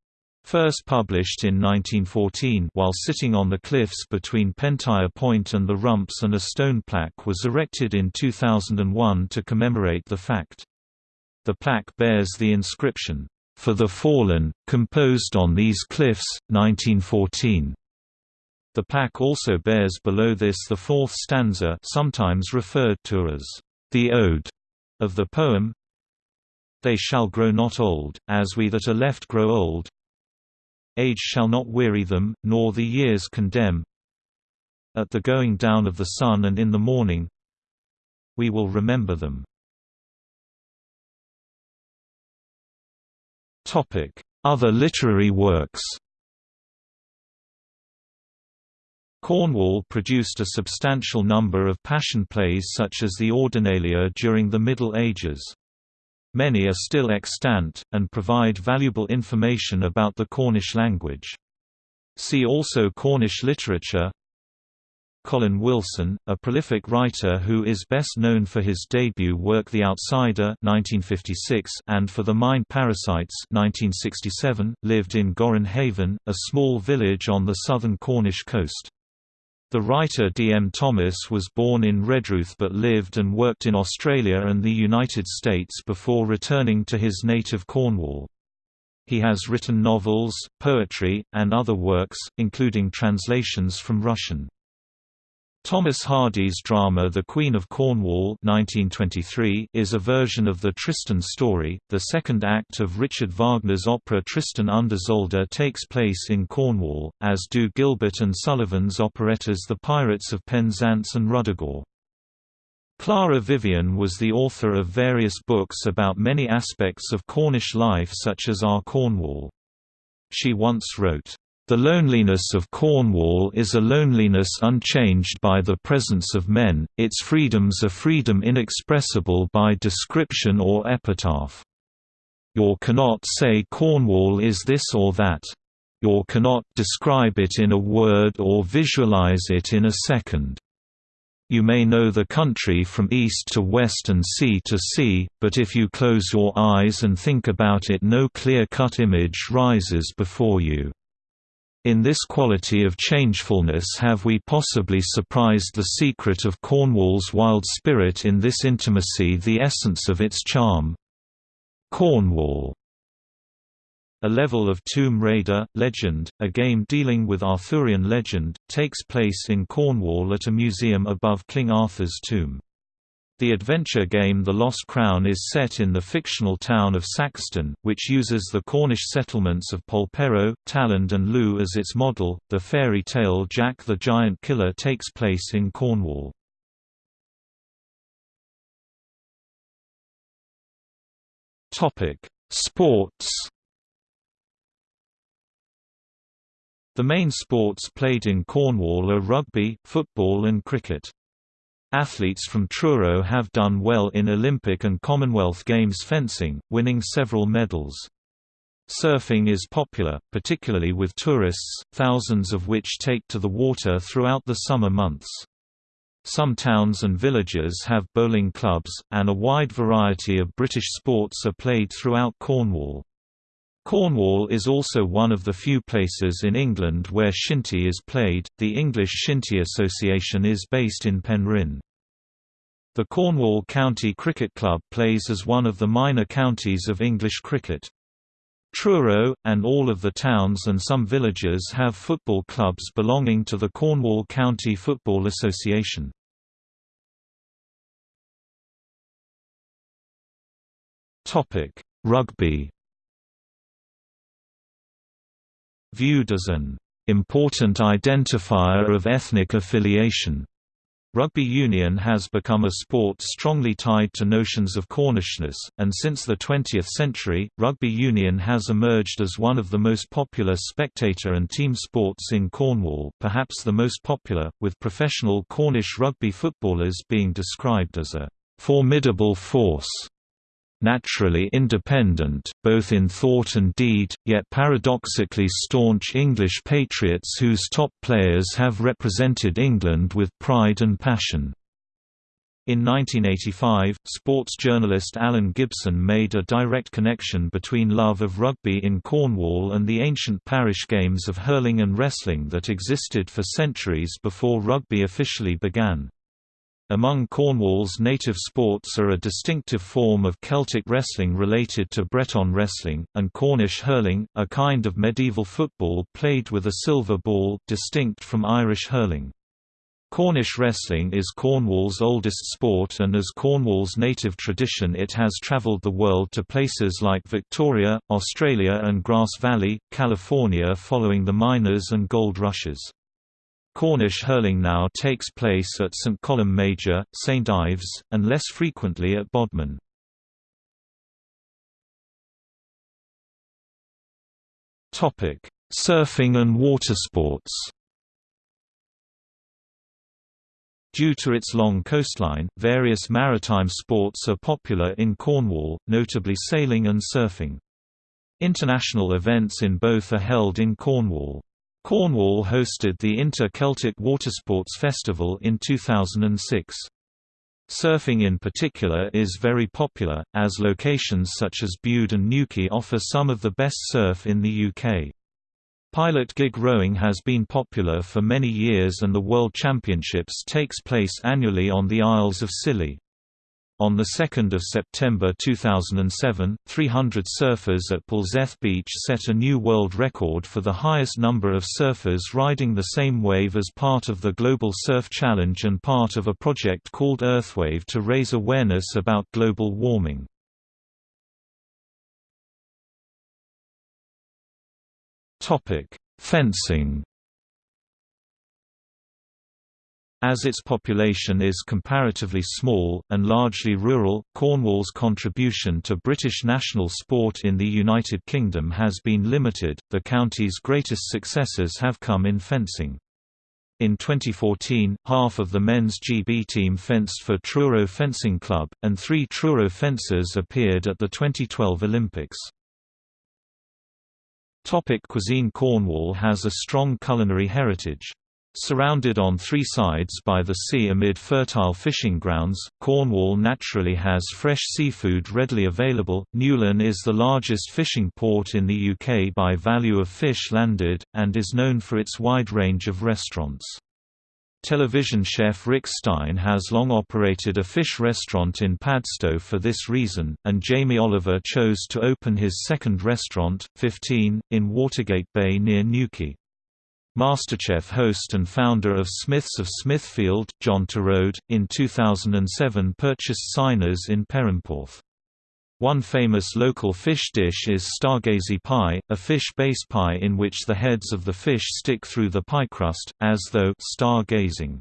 First published in 1914 while sitting on the cliffs between Pentire Point and the Rumps and a stone plaque was erected in 2001 to commemorate the fact. The plaque bears the inscription, "'For the Fallen, composed on these cliffs, 1914". The plaque also bears below this the fourth stanza sometimes referred to as, "'the Ode' of the poem, They shall grow not old, as we that are left grow old. Age shall not weary them, nor the years condemn. At the going down of the sun and in the morning we will remember them. Other literary works Cornwall produced a substantial number of passion plays such as the Ordinalia during the Middle Ages. Many are still extant, and provide valuable information about the Cornish language. See also Cornish literature Colin Wilson, a prolific writer who is best known for his debut work The Outsider 1956 and for The Mind Parasites 1967, lived in Gorran Haven, a small village on the southern Cornish coast. The writer D. M. Thomas was born in Redruth but lived and worked in Australia and the United States before returning to his native Cornwall. He has written novels, poetry, and other works, including translations from Russian. Thomas Hardy's drama The Queen of Cornwall 1923 is a version of the Tristan story. The second act of Richard Wagner's opera Tristan und Isolde takes place in Cornwall, as do Gilbert and Sullivan's operettas The Pirates of Penzance and Ruddigore. Clara Vyvyan was the author of various books about many aspects of Cornish life such as Our Cornwall. She once wrote, the loneliness of Cornwall is a loneliness unchanged by the presence of men, its freedoms a freedom inexpressible by description or epitaph. You cannot say Cornwall is this or that. You cannot describe it in a word or visualize it in a second. You may know the country from east to west and sea to sea, but if you close your eyes and think about it no clear-cut image rises before you. In this quality of changefulness have we possibly surprised the secret of Cornwall's wild spirit in this intimacy the essence of its charm. Cornwall a level of Tomb Raider, Legend, a game dealing with Arthurian legend, takes place in Cornwall at a museum above King Arthur's tomb. The adventure game The Lost Crown is set in the fictional town of Saxton, which uses the Cornish settlements of Polperro, Talland and Looe as its model. The fairy tale Jack the Giant Killer takes place in Cornwall. Topic: Sports. The main sports played in Cornwall are rugby, football and cricket. Athletes from Truro have done well in Olympic and Commonwealth Games fencing, winning several medals. Surfing is popular, particularly with tourists, thousands of which take to the water throughout the summer months. Some towns and villages have bowling clubs, and a wide variety of British sports are played throughout Cornwall. Cornwall is also one of the few places in England where shinty is played. The English Shinty Association is based in Penryn. The Cornwall County Cricket Club plays as one of the minor counties of English cricket. Truro, and all of the towns and some villages have football clubs belonging to the Cornwall County Football Association. Rugby Viewed as an important identifier of ethnic affiliation. Rugby union has become a sport strongly tied to notions of Cornishness, and since the 20th century, rugby union has emerged as one of the most popular spectator and team sports in Cornwall perhaps the most popular, with professional Cornish rugby footballers being described as a «formidable force» naturally independent, both in thought and deed, yet paradoxically staunch English patriots whose top players have represented England with pride and passion. In 1985, sports journalist Alan Gibson made a direct connection between love of rugby in Cornwall and the ancient parish games of hurling and wrestling that existed for centuries before rugby officially began. Among Cornwall's native sports are a distinctive form of Celtic wrestling related to Breton wrestling, and Cornish hurling, a kind of medieval football played with a silver ball distinct from Irish hurling. Cornish wrestling is Cornwall's oldest sport and as Cornwall's native tradition it has travelled the world to places like Victoria, Australia and Grass Valley, California following the miners and gold rushes. Cornish hurling now takes place at St Columb Major, St Ives, and less frequently at Bodmin. Surfing and watersports Due to its long coastline, various maritime sports are popular in Cornwall, notably sailing and surfing. International events in both are held in Cornwall. Cornwall hosted the Inter-Celtic Watersports Festival in 2006. Surfing in particular is very popular, as locations such as Bude and Newquay offer some of the best surf in the UK. Pilot gig rowing has been popular for many years and the World Championships takes place annually on the Isles of Scilly. On 2 September 2007, 300 surfers at Polzeath Beach set a new world record for the highest number of surfers riding the same wave as part of the Global Surf Challenge and part of a project called Earthwave to raise awareness about global warming. Fencing. As its population is comparatively small, and largely rural, Cornwall's contribution to British national sport in the United Kingdom has been limited. The county's greatest successes have come in fencing. In 2014, half of the men's GB team fenced for Truro Fencing Club, and three Truro fencers appeared at the 2012 Olympics. Topic cuisine Cornwall has a strong culinary heritage. Surrounded on three sides by the sea amid fertile fishing grounds, Cornwall naturally has fresh seafood readily available. Newlyn is the largest fishing port in the UK by value of fish landed, and is known for its wide range of restaurants. Television chef Rick Stein has long operated a fish restaurant in Padstow for this reason, and Jamie Oliver chose to open his second restaurant, 15, in Watergate Bay near Newquay. MasterChef host and founder of Smiths of Smithfield, John Torode, in 2007 purchased Seiners in Perranporth. One famous local fish dish is stargazy pie, a fish-based pie in which the heads of the fish stick through the pie crust, as though stargazing.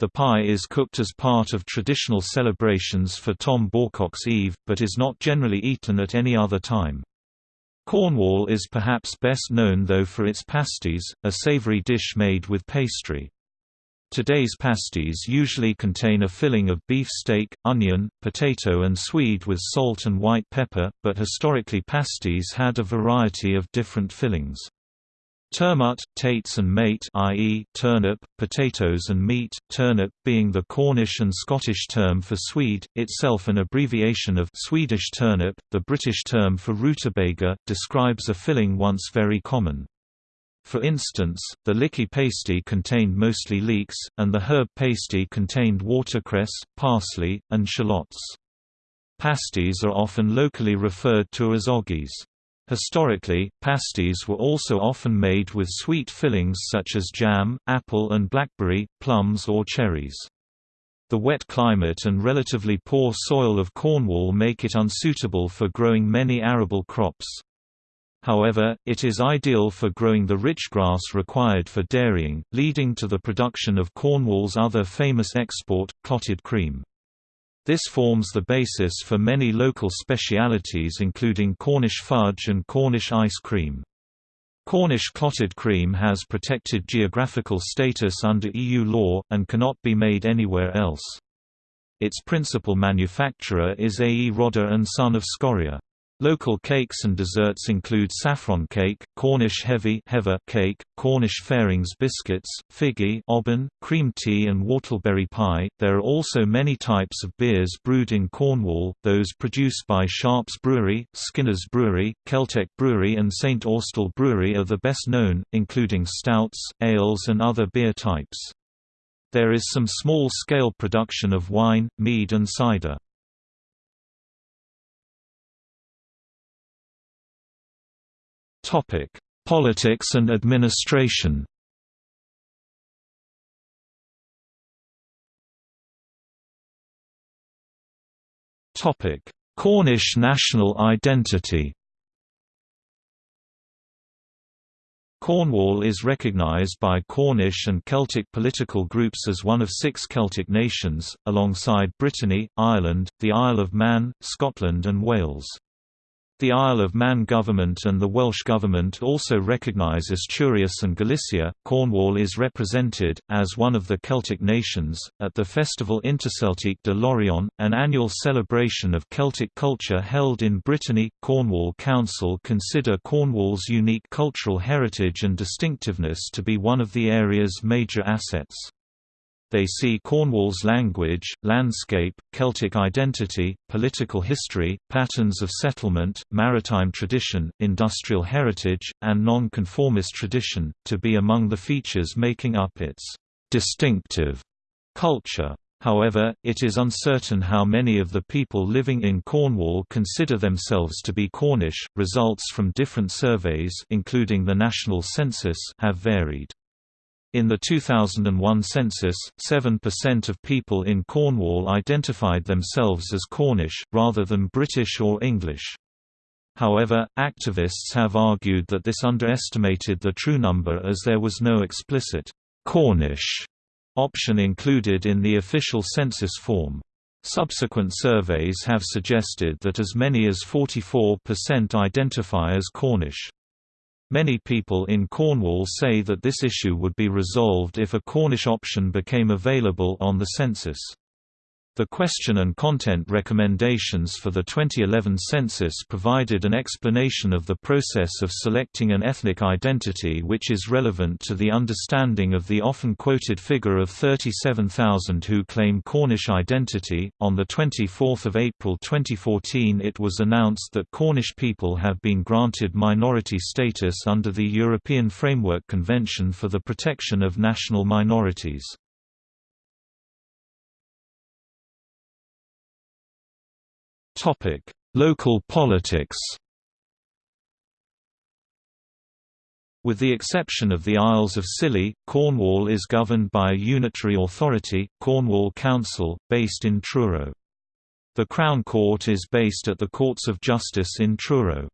The pie is cooked as part of traditional celebrations for Tom Bawcock's Eve, but is not generally eaten at any other time. Cornwall is perhaps best known though for its pasties, a savoury dish made with pastry. Today's pasties usually contain a filling of beef steak, onion, potato and swede with salt and white pepper, but historically pasties had a variety of different fillings. Turmut, tates and mate i.e., turnip, potatoes and meat, turnip being the Cornish and Scottish term for swede, itself an abbreviation of Swedish turnip, the British term for rutabaga, describes a filling once very common. For instance, the likky pasty contained mostly leeks, and the herb pasty contained watercress, parsley, and shallots. Pasties are often locally referred to as oggies. Historically, pasties were also often made with sweet fillings such as jam, apple and blackberry, plums or cherries. The wet climate and relatively poor soil of Cornwall make it unsuitable for growing many arable crops. However, it is ideal for growing the rich grass required for dairying, leading to the production of Cornwall's other famous export, clotted cream. This forms the basis for many local specialities including Cornish fudge and Cornish ice cream. Cornish clotted cream has protected geographical status under EU law, and cannot be made anywhere else. Its principal manufacturer is A. E. Rodda and Son of Scorrier. Local cakes and desserts include saffron cake, Cornish heavy cake, Cornish fairings biscuits, figgy 'obbin, cream tea and whortleberry pie. There are also many types of beers brewed in Cornwall, those produced by Sharps Brewery, Skinner's Brewery, Keltek Brewery and St Austell Brewery are the best known, including stouts, ales and other beer types. There is some small-scale production of wine, mead and cider. Topic: Politics and administration. Topic: Cornish national identity. Cornwall is recognised by Cornish and Celtic political groups as one of six Celtic nations, alongside Brittany, Ireland, the Isle of Man, Scotland and Wales. The Isle of Man government and the Welsh government also recognise Asturias and Galicia. Cornwall is represented, as one of the Celtic nations, at the festival Interceltique de Lorient, an annual celebration of Celtic culture held in Brittany. Cornwall Council consider Cornwall's unique cultural heritage and distinctiveness to be one of the area's major assets. They see Cornwall's language, landscape, Celtic identity, political history, patterns of settlement, maritime tradition, industrial heritage, and non-conformist tradition, to be among the features making up its distinctive culture. However, it is uncertain how many of the people living in Cornwall consider themselves to be Cornish. Results from different surveys, including the national census, have varied. In the 2001 census, 7% of people in Cornwall identified themselves as Cornish, rather than British or English. However, activists have argued that this underestimated the true number as there was no explicit Cornish option included in the official census form. Subsequent surveys have suggested that as many as 44% identify as Cornish. Many people in Cornwall say that this issue would be resolved if a Cornish option became available on the census. The question and content recommendations for the 2011 census provided an explanation of the process of selecting an ethnic identity which is relevant to the understanding of the often quoted figure of 37,000 who claim Cornish identity. On the 24th of April 2014, it was announced that Cornish people have been granted minority status under the European Framework Convention for the Protection of National Minorities. Topic: Local politics. With the exception of the Isles of Scilly, Cornwall is governed by a unitary authority, Cornwall Council, based in Truro. The Crown Court is based at the Courts of Justice in Truro.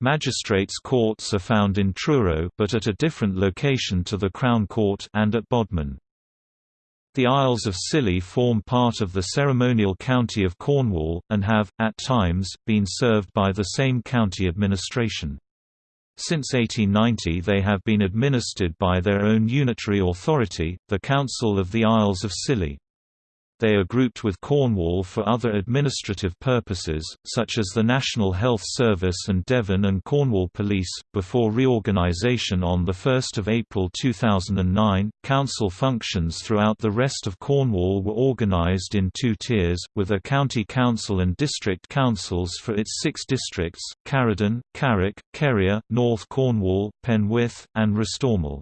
Magistrates' courts are found in Truro but at a different location to the Crown Court and at Bodmin. The Isles of Scilly form part of the ceremonial county of Cornwall, and have, at times, been served by the same county administration. Since 1890 they have been administered by their own unitary authority, the Council of the Isles of Scilly. They are grouped with Cornwall for other administrative purposes, such as the National Health Service and Devon and Cornwall Police. Before reorganisation on 1 April 2009, council functions throughout the rest of Cornwall were organised in two tiers, with a county council and district councils for its six districts Caradon, Carrick, Kerrier, North Cornwall, Penwith, and Restormel.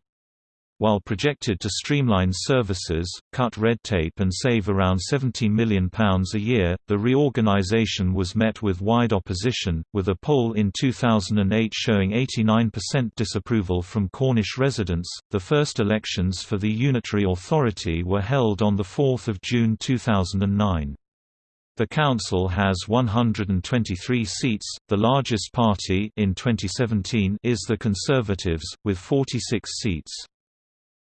While projected to streamline services, cut red tape and save around £17 million a year, the reorganisation was met with wide opposition, with a poll in 2008 showing 89% disapproval from Cornish residents. The first elections for the unitary authority were held on 4 June 2009. The council has 123 seats. The largest party in 2017 is the Conservatives with 46 seats.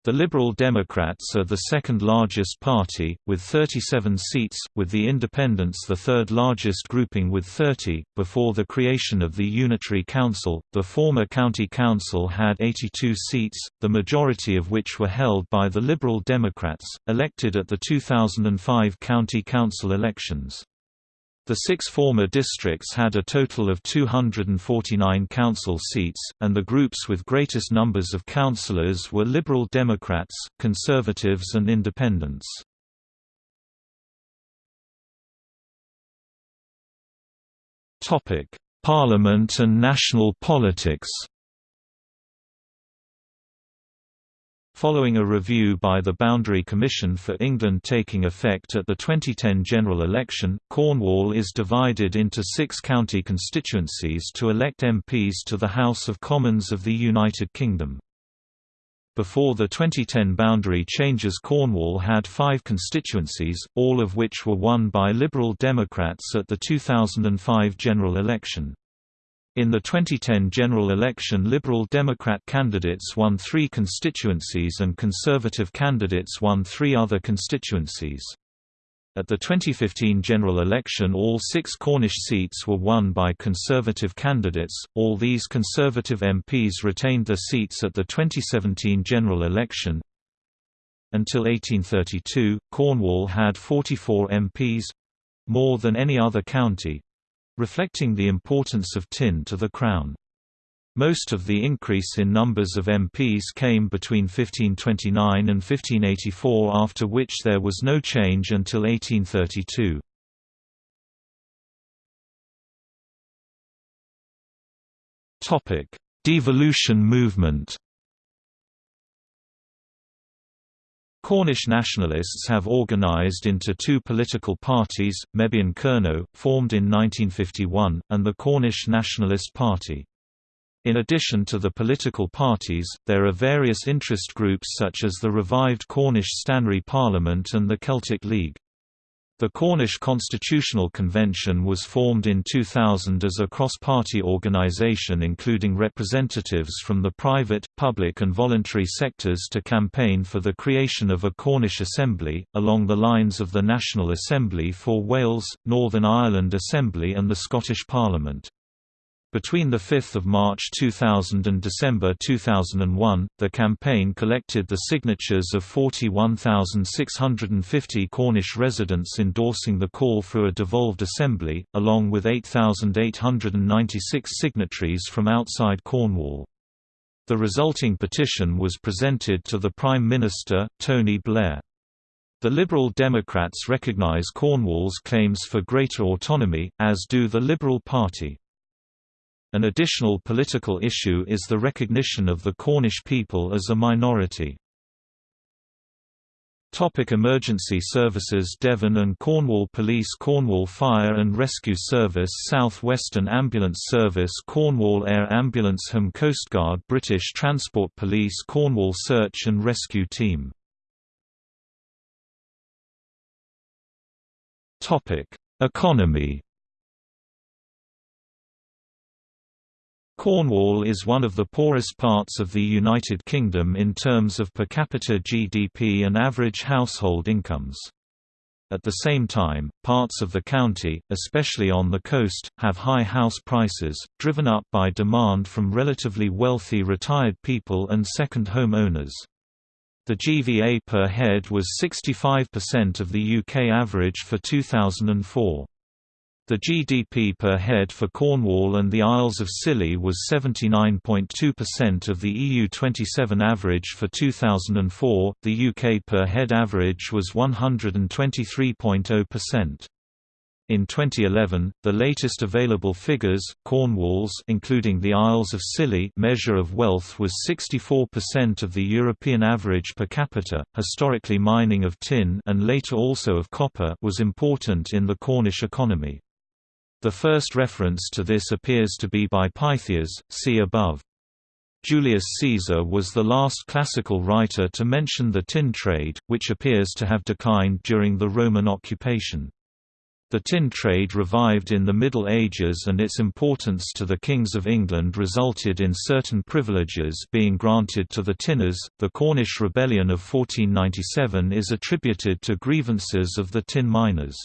The Liberal Democrats are the second largest party, with 37 seats, with the Independents the third largest grouping with 30. Before the creation of the Unitary Council, the former County Council had 82 seats, the majority of which were held by the Liberal Democrats, elected at the 2005 County Council elections. The six former districts had a total of 249 council seats, and the groups with greatest numbers of councillors were Liberal Democrats, Conservatives and Independents. Parliament and national politics Following a review by the Boundary Commission for England taking effect at the 2010 general election, Cornwall is divided into six county constituencies to elect MPs to the House of Commons of the United Kingdom. Before the 2010 boundary changes Cornwall had five constituencies, all of which were won by Liberal Democrats at the 2005 general election. In the 2010 general election Liberal Democrat candidates won three constituencies and Conservative candidates won three other constituencies. At the 2015 general election all six Cornish seats were won by Conservative candidates, all these Conservative MPs retained their seats at the 2017 general election. Until 1832, Cornwall had 44 MPs—more than any other county, reflecting the importance of tin to the Crown. Most of the increase in numbers of MPs came between 1529 and 1584 after which there was no change until 1832. Devolution movement Cornish nationalists have organised into two political parties, Mebyon Kernow, formed in 1951, and the Cornish Nationalist Party. In addition to the political parties, there are various interest groups such as the revived Cornish Stannary Parliament and the Celtic League. The Cornish Constitutional Convention was formed in 2000 as a cross-party organisation including representatives from the private, public and voluntary sectors to campaign for the creation of a Cornish Assembly, along the lines of the National Assembly for Wales, Northern Ireland Assembly and the Scottish Parliament. Between 5 March 2000 and December 2001, the campaign collected the signatures of 41,650 Cornish residents endorsing the call for a devolved assembly, along with 8,896 signatories from outside Cornwall. The resulting petition was presented to the Prime Minister, Tony Blair. The Liberal Democrats recognise Cornwall's claims for greater autonomy, as do the Liberal Party. An additional political issue is the recognition of the Cornish people as a minority. Topic emergency services Devon and Cornwall Police Cornwall Fire and Rescue Service South Western Ambulance Service Cornwall Air Ambulance Home Coastguard British Transport Police Cornwall Search and Rescue Team Economy Cornwall is one of the poorest parts of the United Kingdom in terms of per capita GDP and average household incomes. At the same time, parts of the county, especially on the coast, have high house prices, driven up by demand from relatively wealthy retired people and second home owners. The GVA per head was 65% of the UK average for 2004. The GDP per head for Cornwall and the Isles of Scilly was 79.2% of the EU27 average for 2004. The UK per head average was 123.0%. In 2011, the latest available figures, Cornwall's including the Isles of Scilly measure of wealth was 64% of the European average per capita. Historically mining of tin and later also of copper was important in the Cornish economy. The first reference to this appears to be by Pytheas, see above. Julius Caesar was the last classical writer to mention the tin trade, which appears to have declined during the Roman occupation. The tin trade revived in the Middle Ages and its importance to the kings of England resulted in certain privileges being granted to the tinners. The Cornish Rebellion of 1497 is attributed to grievances of the tin miners.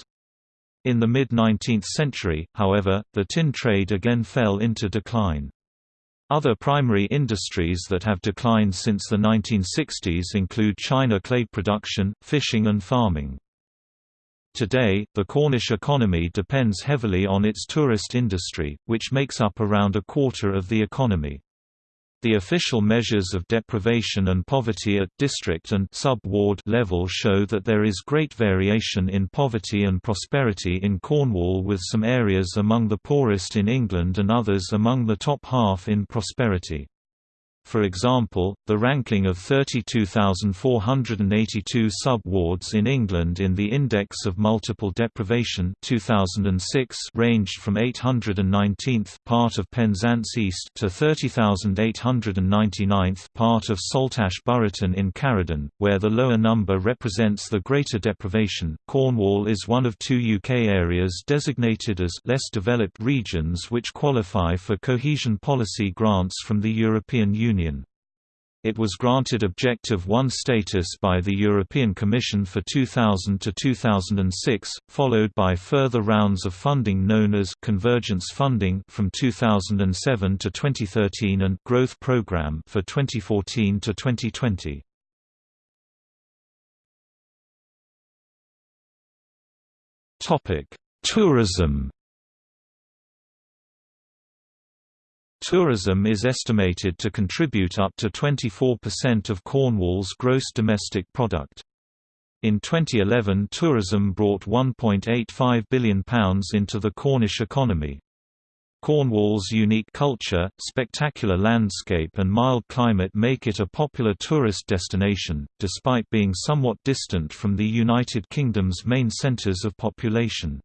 In the mid-19th century, however, the tin trade again fell into decline. Other primary industries that have declined since the 1960s include china clay production, fishing and farming. Today, the Cornish economy depends heavily on its tourist industry, which makes up around a quarter of the economy. The official measures of deprivation and poverty at district and sub-ward level show that there is great variation in poverty and prosperity in Cornwall with some areas among the poorest in England and others among the top half in prosperity. For example, the ranking of 32,482 sub-wards in England in the Index of Multiple Deprivation 2006 ranged from 819th part of Penzance East to 30,899th part of Saltash Burraton in Caradon, where the lower number represents the greater deprivation. Cornwall is one of two UK areas designated as less developed regions which qualify for cohesion policy grants from the European Union. It was granted Objective 1 status by the European Commission for 2000 to 2006, followed by further rounds of funding known as Convergence Funding from 2007 to 2013 and Growth Programme for 2014 to 2020. Topic: Tourism Tourism is estimated to contribute up to 24% of Cornwall's gross domestic product. In 2011 tourism brought £1.85 billion into the Cornish economy. Cornwall's unique culture, spectacular landscape and mild climate make it a popular tourist destination, despite being somewhat distant from the United Kingdom's main centres of population.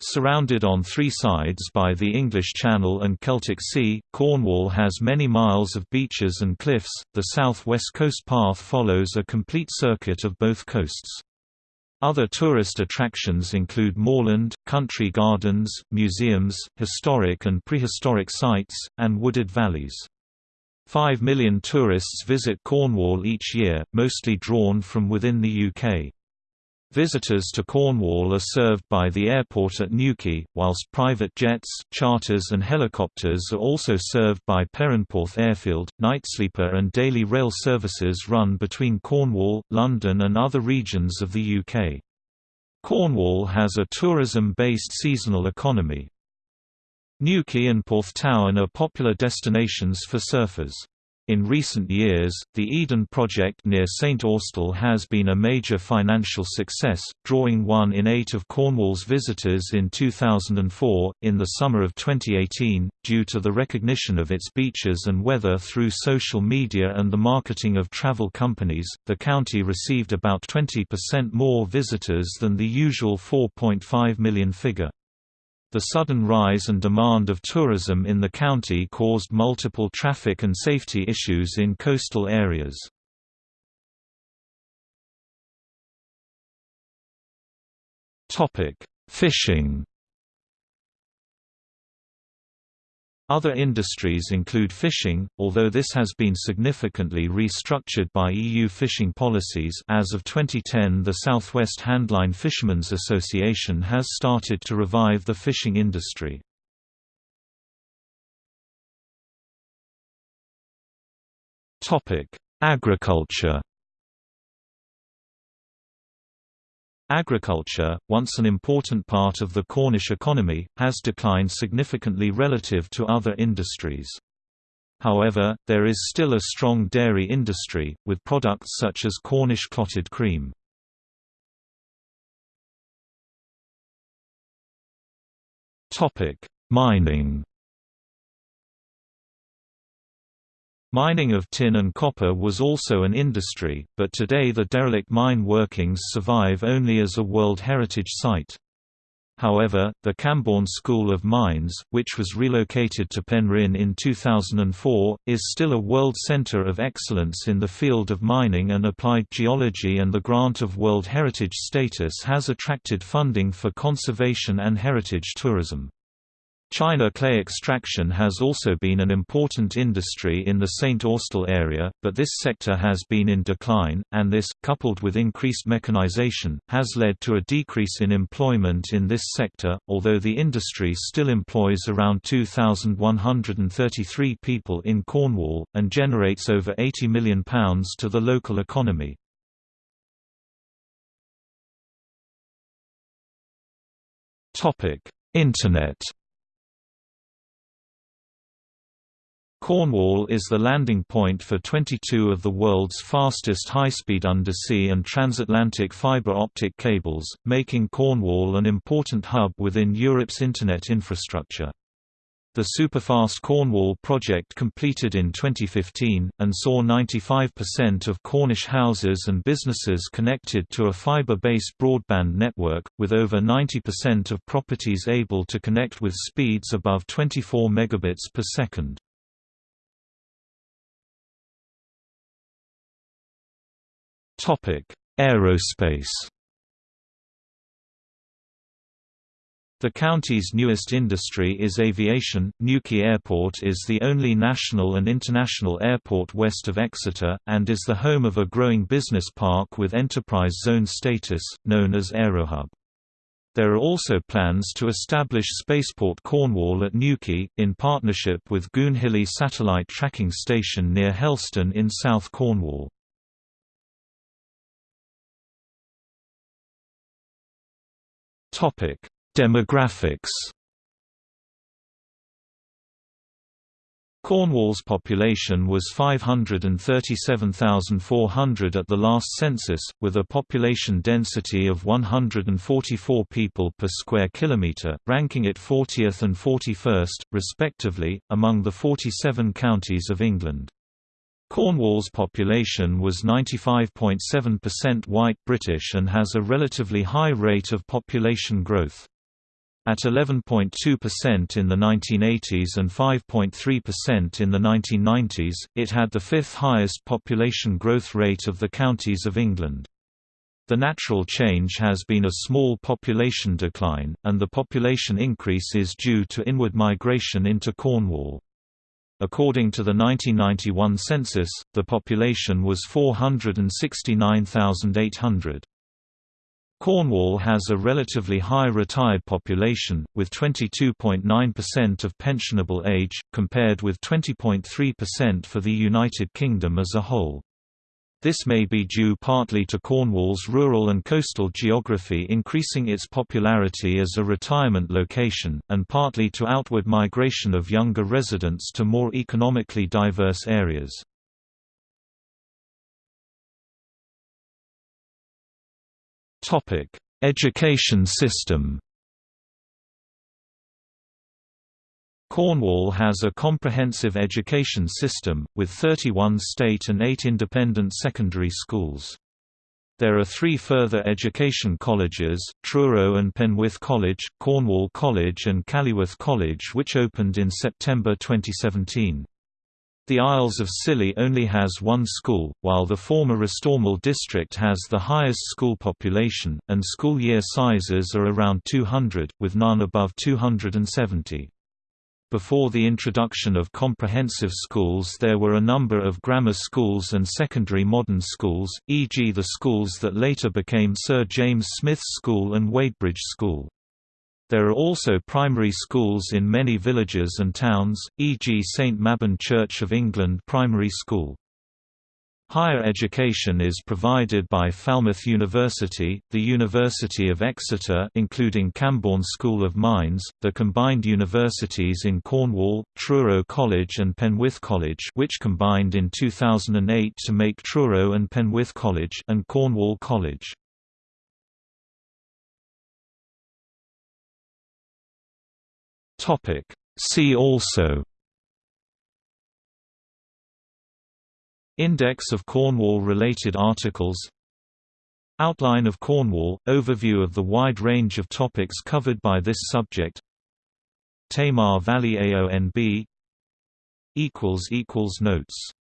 Surrounded on three sides by the English Channel and Celtic Sea, Cornwall has many miles of beaches and cliffs. The South West Coast Path follows a complete circuit of both coasts. Other tourist attractions include moorland, country gardens, museums, historic and prehistoric sites, and wooded valleys. Five million tourists visit Cornwall each year, mostly drawn from within the UK. Visitors to Cornwall are served by the airport at Newquay, whilst private jets, charters and helicopters are also served by Perranporth Airfield. Nightsleeper and daily rail services run between Cornwall, London and other regions of the UK. Cornwall has a tourism-based seasonal economy. Newquay and Porthtowan are popular destinations for surfers. In recent years, the Eden project near St Austell has been a major financial success, drawing one in eight of Cornwall's visitors in 2004. In the summer of 2018, due to the recognition of its beaches and weather through social media and the marketing of travel companies, the county received about 20% more visitors than the usual 4.5 million figure. The sudden rise and demand of tourism in the county caused multiple traffic and safety issues in coastal areas. Fishing Other industries include fishing, although this has been significantly restructured by EU fishing policies as of 2010 the Southwest Handline Fishermen's Association has started to revive the fishing industry. Agriculture Agriculture, once an important part of the Cornish economy, has declined significantly relative to other industries. However, there is still a strong dairy industry, with products such as Cornish clotted cream. Mining Mining of tin and copper was also an industry, but today the derelict mine workings survive only as a World Heritage Site. However, the Camborne School of Mines, which was relocated to Penryn in 2004, is still a world centre of excellence in the field of mining and applied geology and the grant of World Heritage status has attracted funding for conservation and heritage tourism. China clay extraction has also been an important industry in the St. Austell area, but this sector has been in decline, and this, coupled with increased mechanization, has led to a decrease in employment in this sector, although the industry still employs around 2,133 people in Cornwall, and generates over £80 million to the local economy. Internet Cornwall is the landing point for 22 of the world's fastest high-speed undersea and transatlantic fiber optic cables, making Cornwall an important hub within Europe's Internet infrastructure. The Superfast Cornwall project completed in 2015, and saw 95% of Cornish houses and businesses connected to a fibre-based broadband network, with over 90% of properties able to connect with speeds above 24 megabits per second. Aerospace The county's newest industry is aviation. Newquay Airport is the only national and international airport west of Exeter, and is the home of a growing business park with enterprise zone status, known as Aerohub. There are also plans to establish Spaceport Cornwall at Newquay, in partnership with Goonhilly Satellite Tracking Station near Helston in South Cornwall. Topic Demographics Cornwall's population was 537,400 at the last census, with a population density of 144 people per square kilometre, ranking it 40th and 41st, respectively, among the 47 counties of England. Cornwall's population was 95.7% white British and has a relatively high rate of population growth. At 11.2% in the 1980s and 5.3% in the 1990s, it had the fifth highest population growth rate of the counties of England. The natural change has been a small population decline, and the population increase is due to inward migration into Cornwall. According to the 1991 census, the population was 469,800. Cornwall has a relatively high retired population, with 22.9% of pensionable age, compared with 20.3% for the United Kingdom as a whole. This may be due partly to Cornwall's rural and coastal geography increasing its popularity as a retirement location, and partly to outward migration of younger residents to more economically diverse areas. Education system. Cornwall has a comprehensive education system, with 31 state and 8 independent secondary schools. There are three further education colleges, Truro and Penwith College, Cornwall College and Callywith College which opened in September 2017. The Isles of Scilly only has one school, while the former Restormel district has the highest school population, and school year sizes are around 200, with none above 270. Before the introduction of comprehensive schools there were a number of grammar schools and secondary modern schools, e.g. the schools that later became Sir James Smith's School and Wadebridge School. There are also primary schools in many villages and towns, e.g. St Mabyn Church of England Primary School. Higher education is provided by Falmouth University, the University of Exeter including Camborne School of Mines, the combined universities in Cornwall, Truro College and Penwith College which combined in 2008 to make Truro and Penwith College and Cornwall College. See also Index of Cornwall-related articles. Outline of Cornwall – Overview of the wide range of topics covered by this subject. Tamar Valley AONB Notes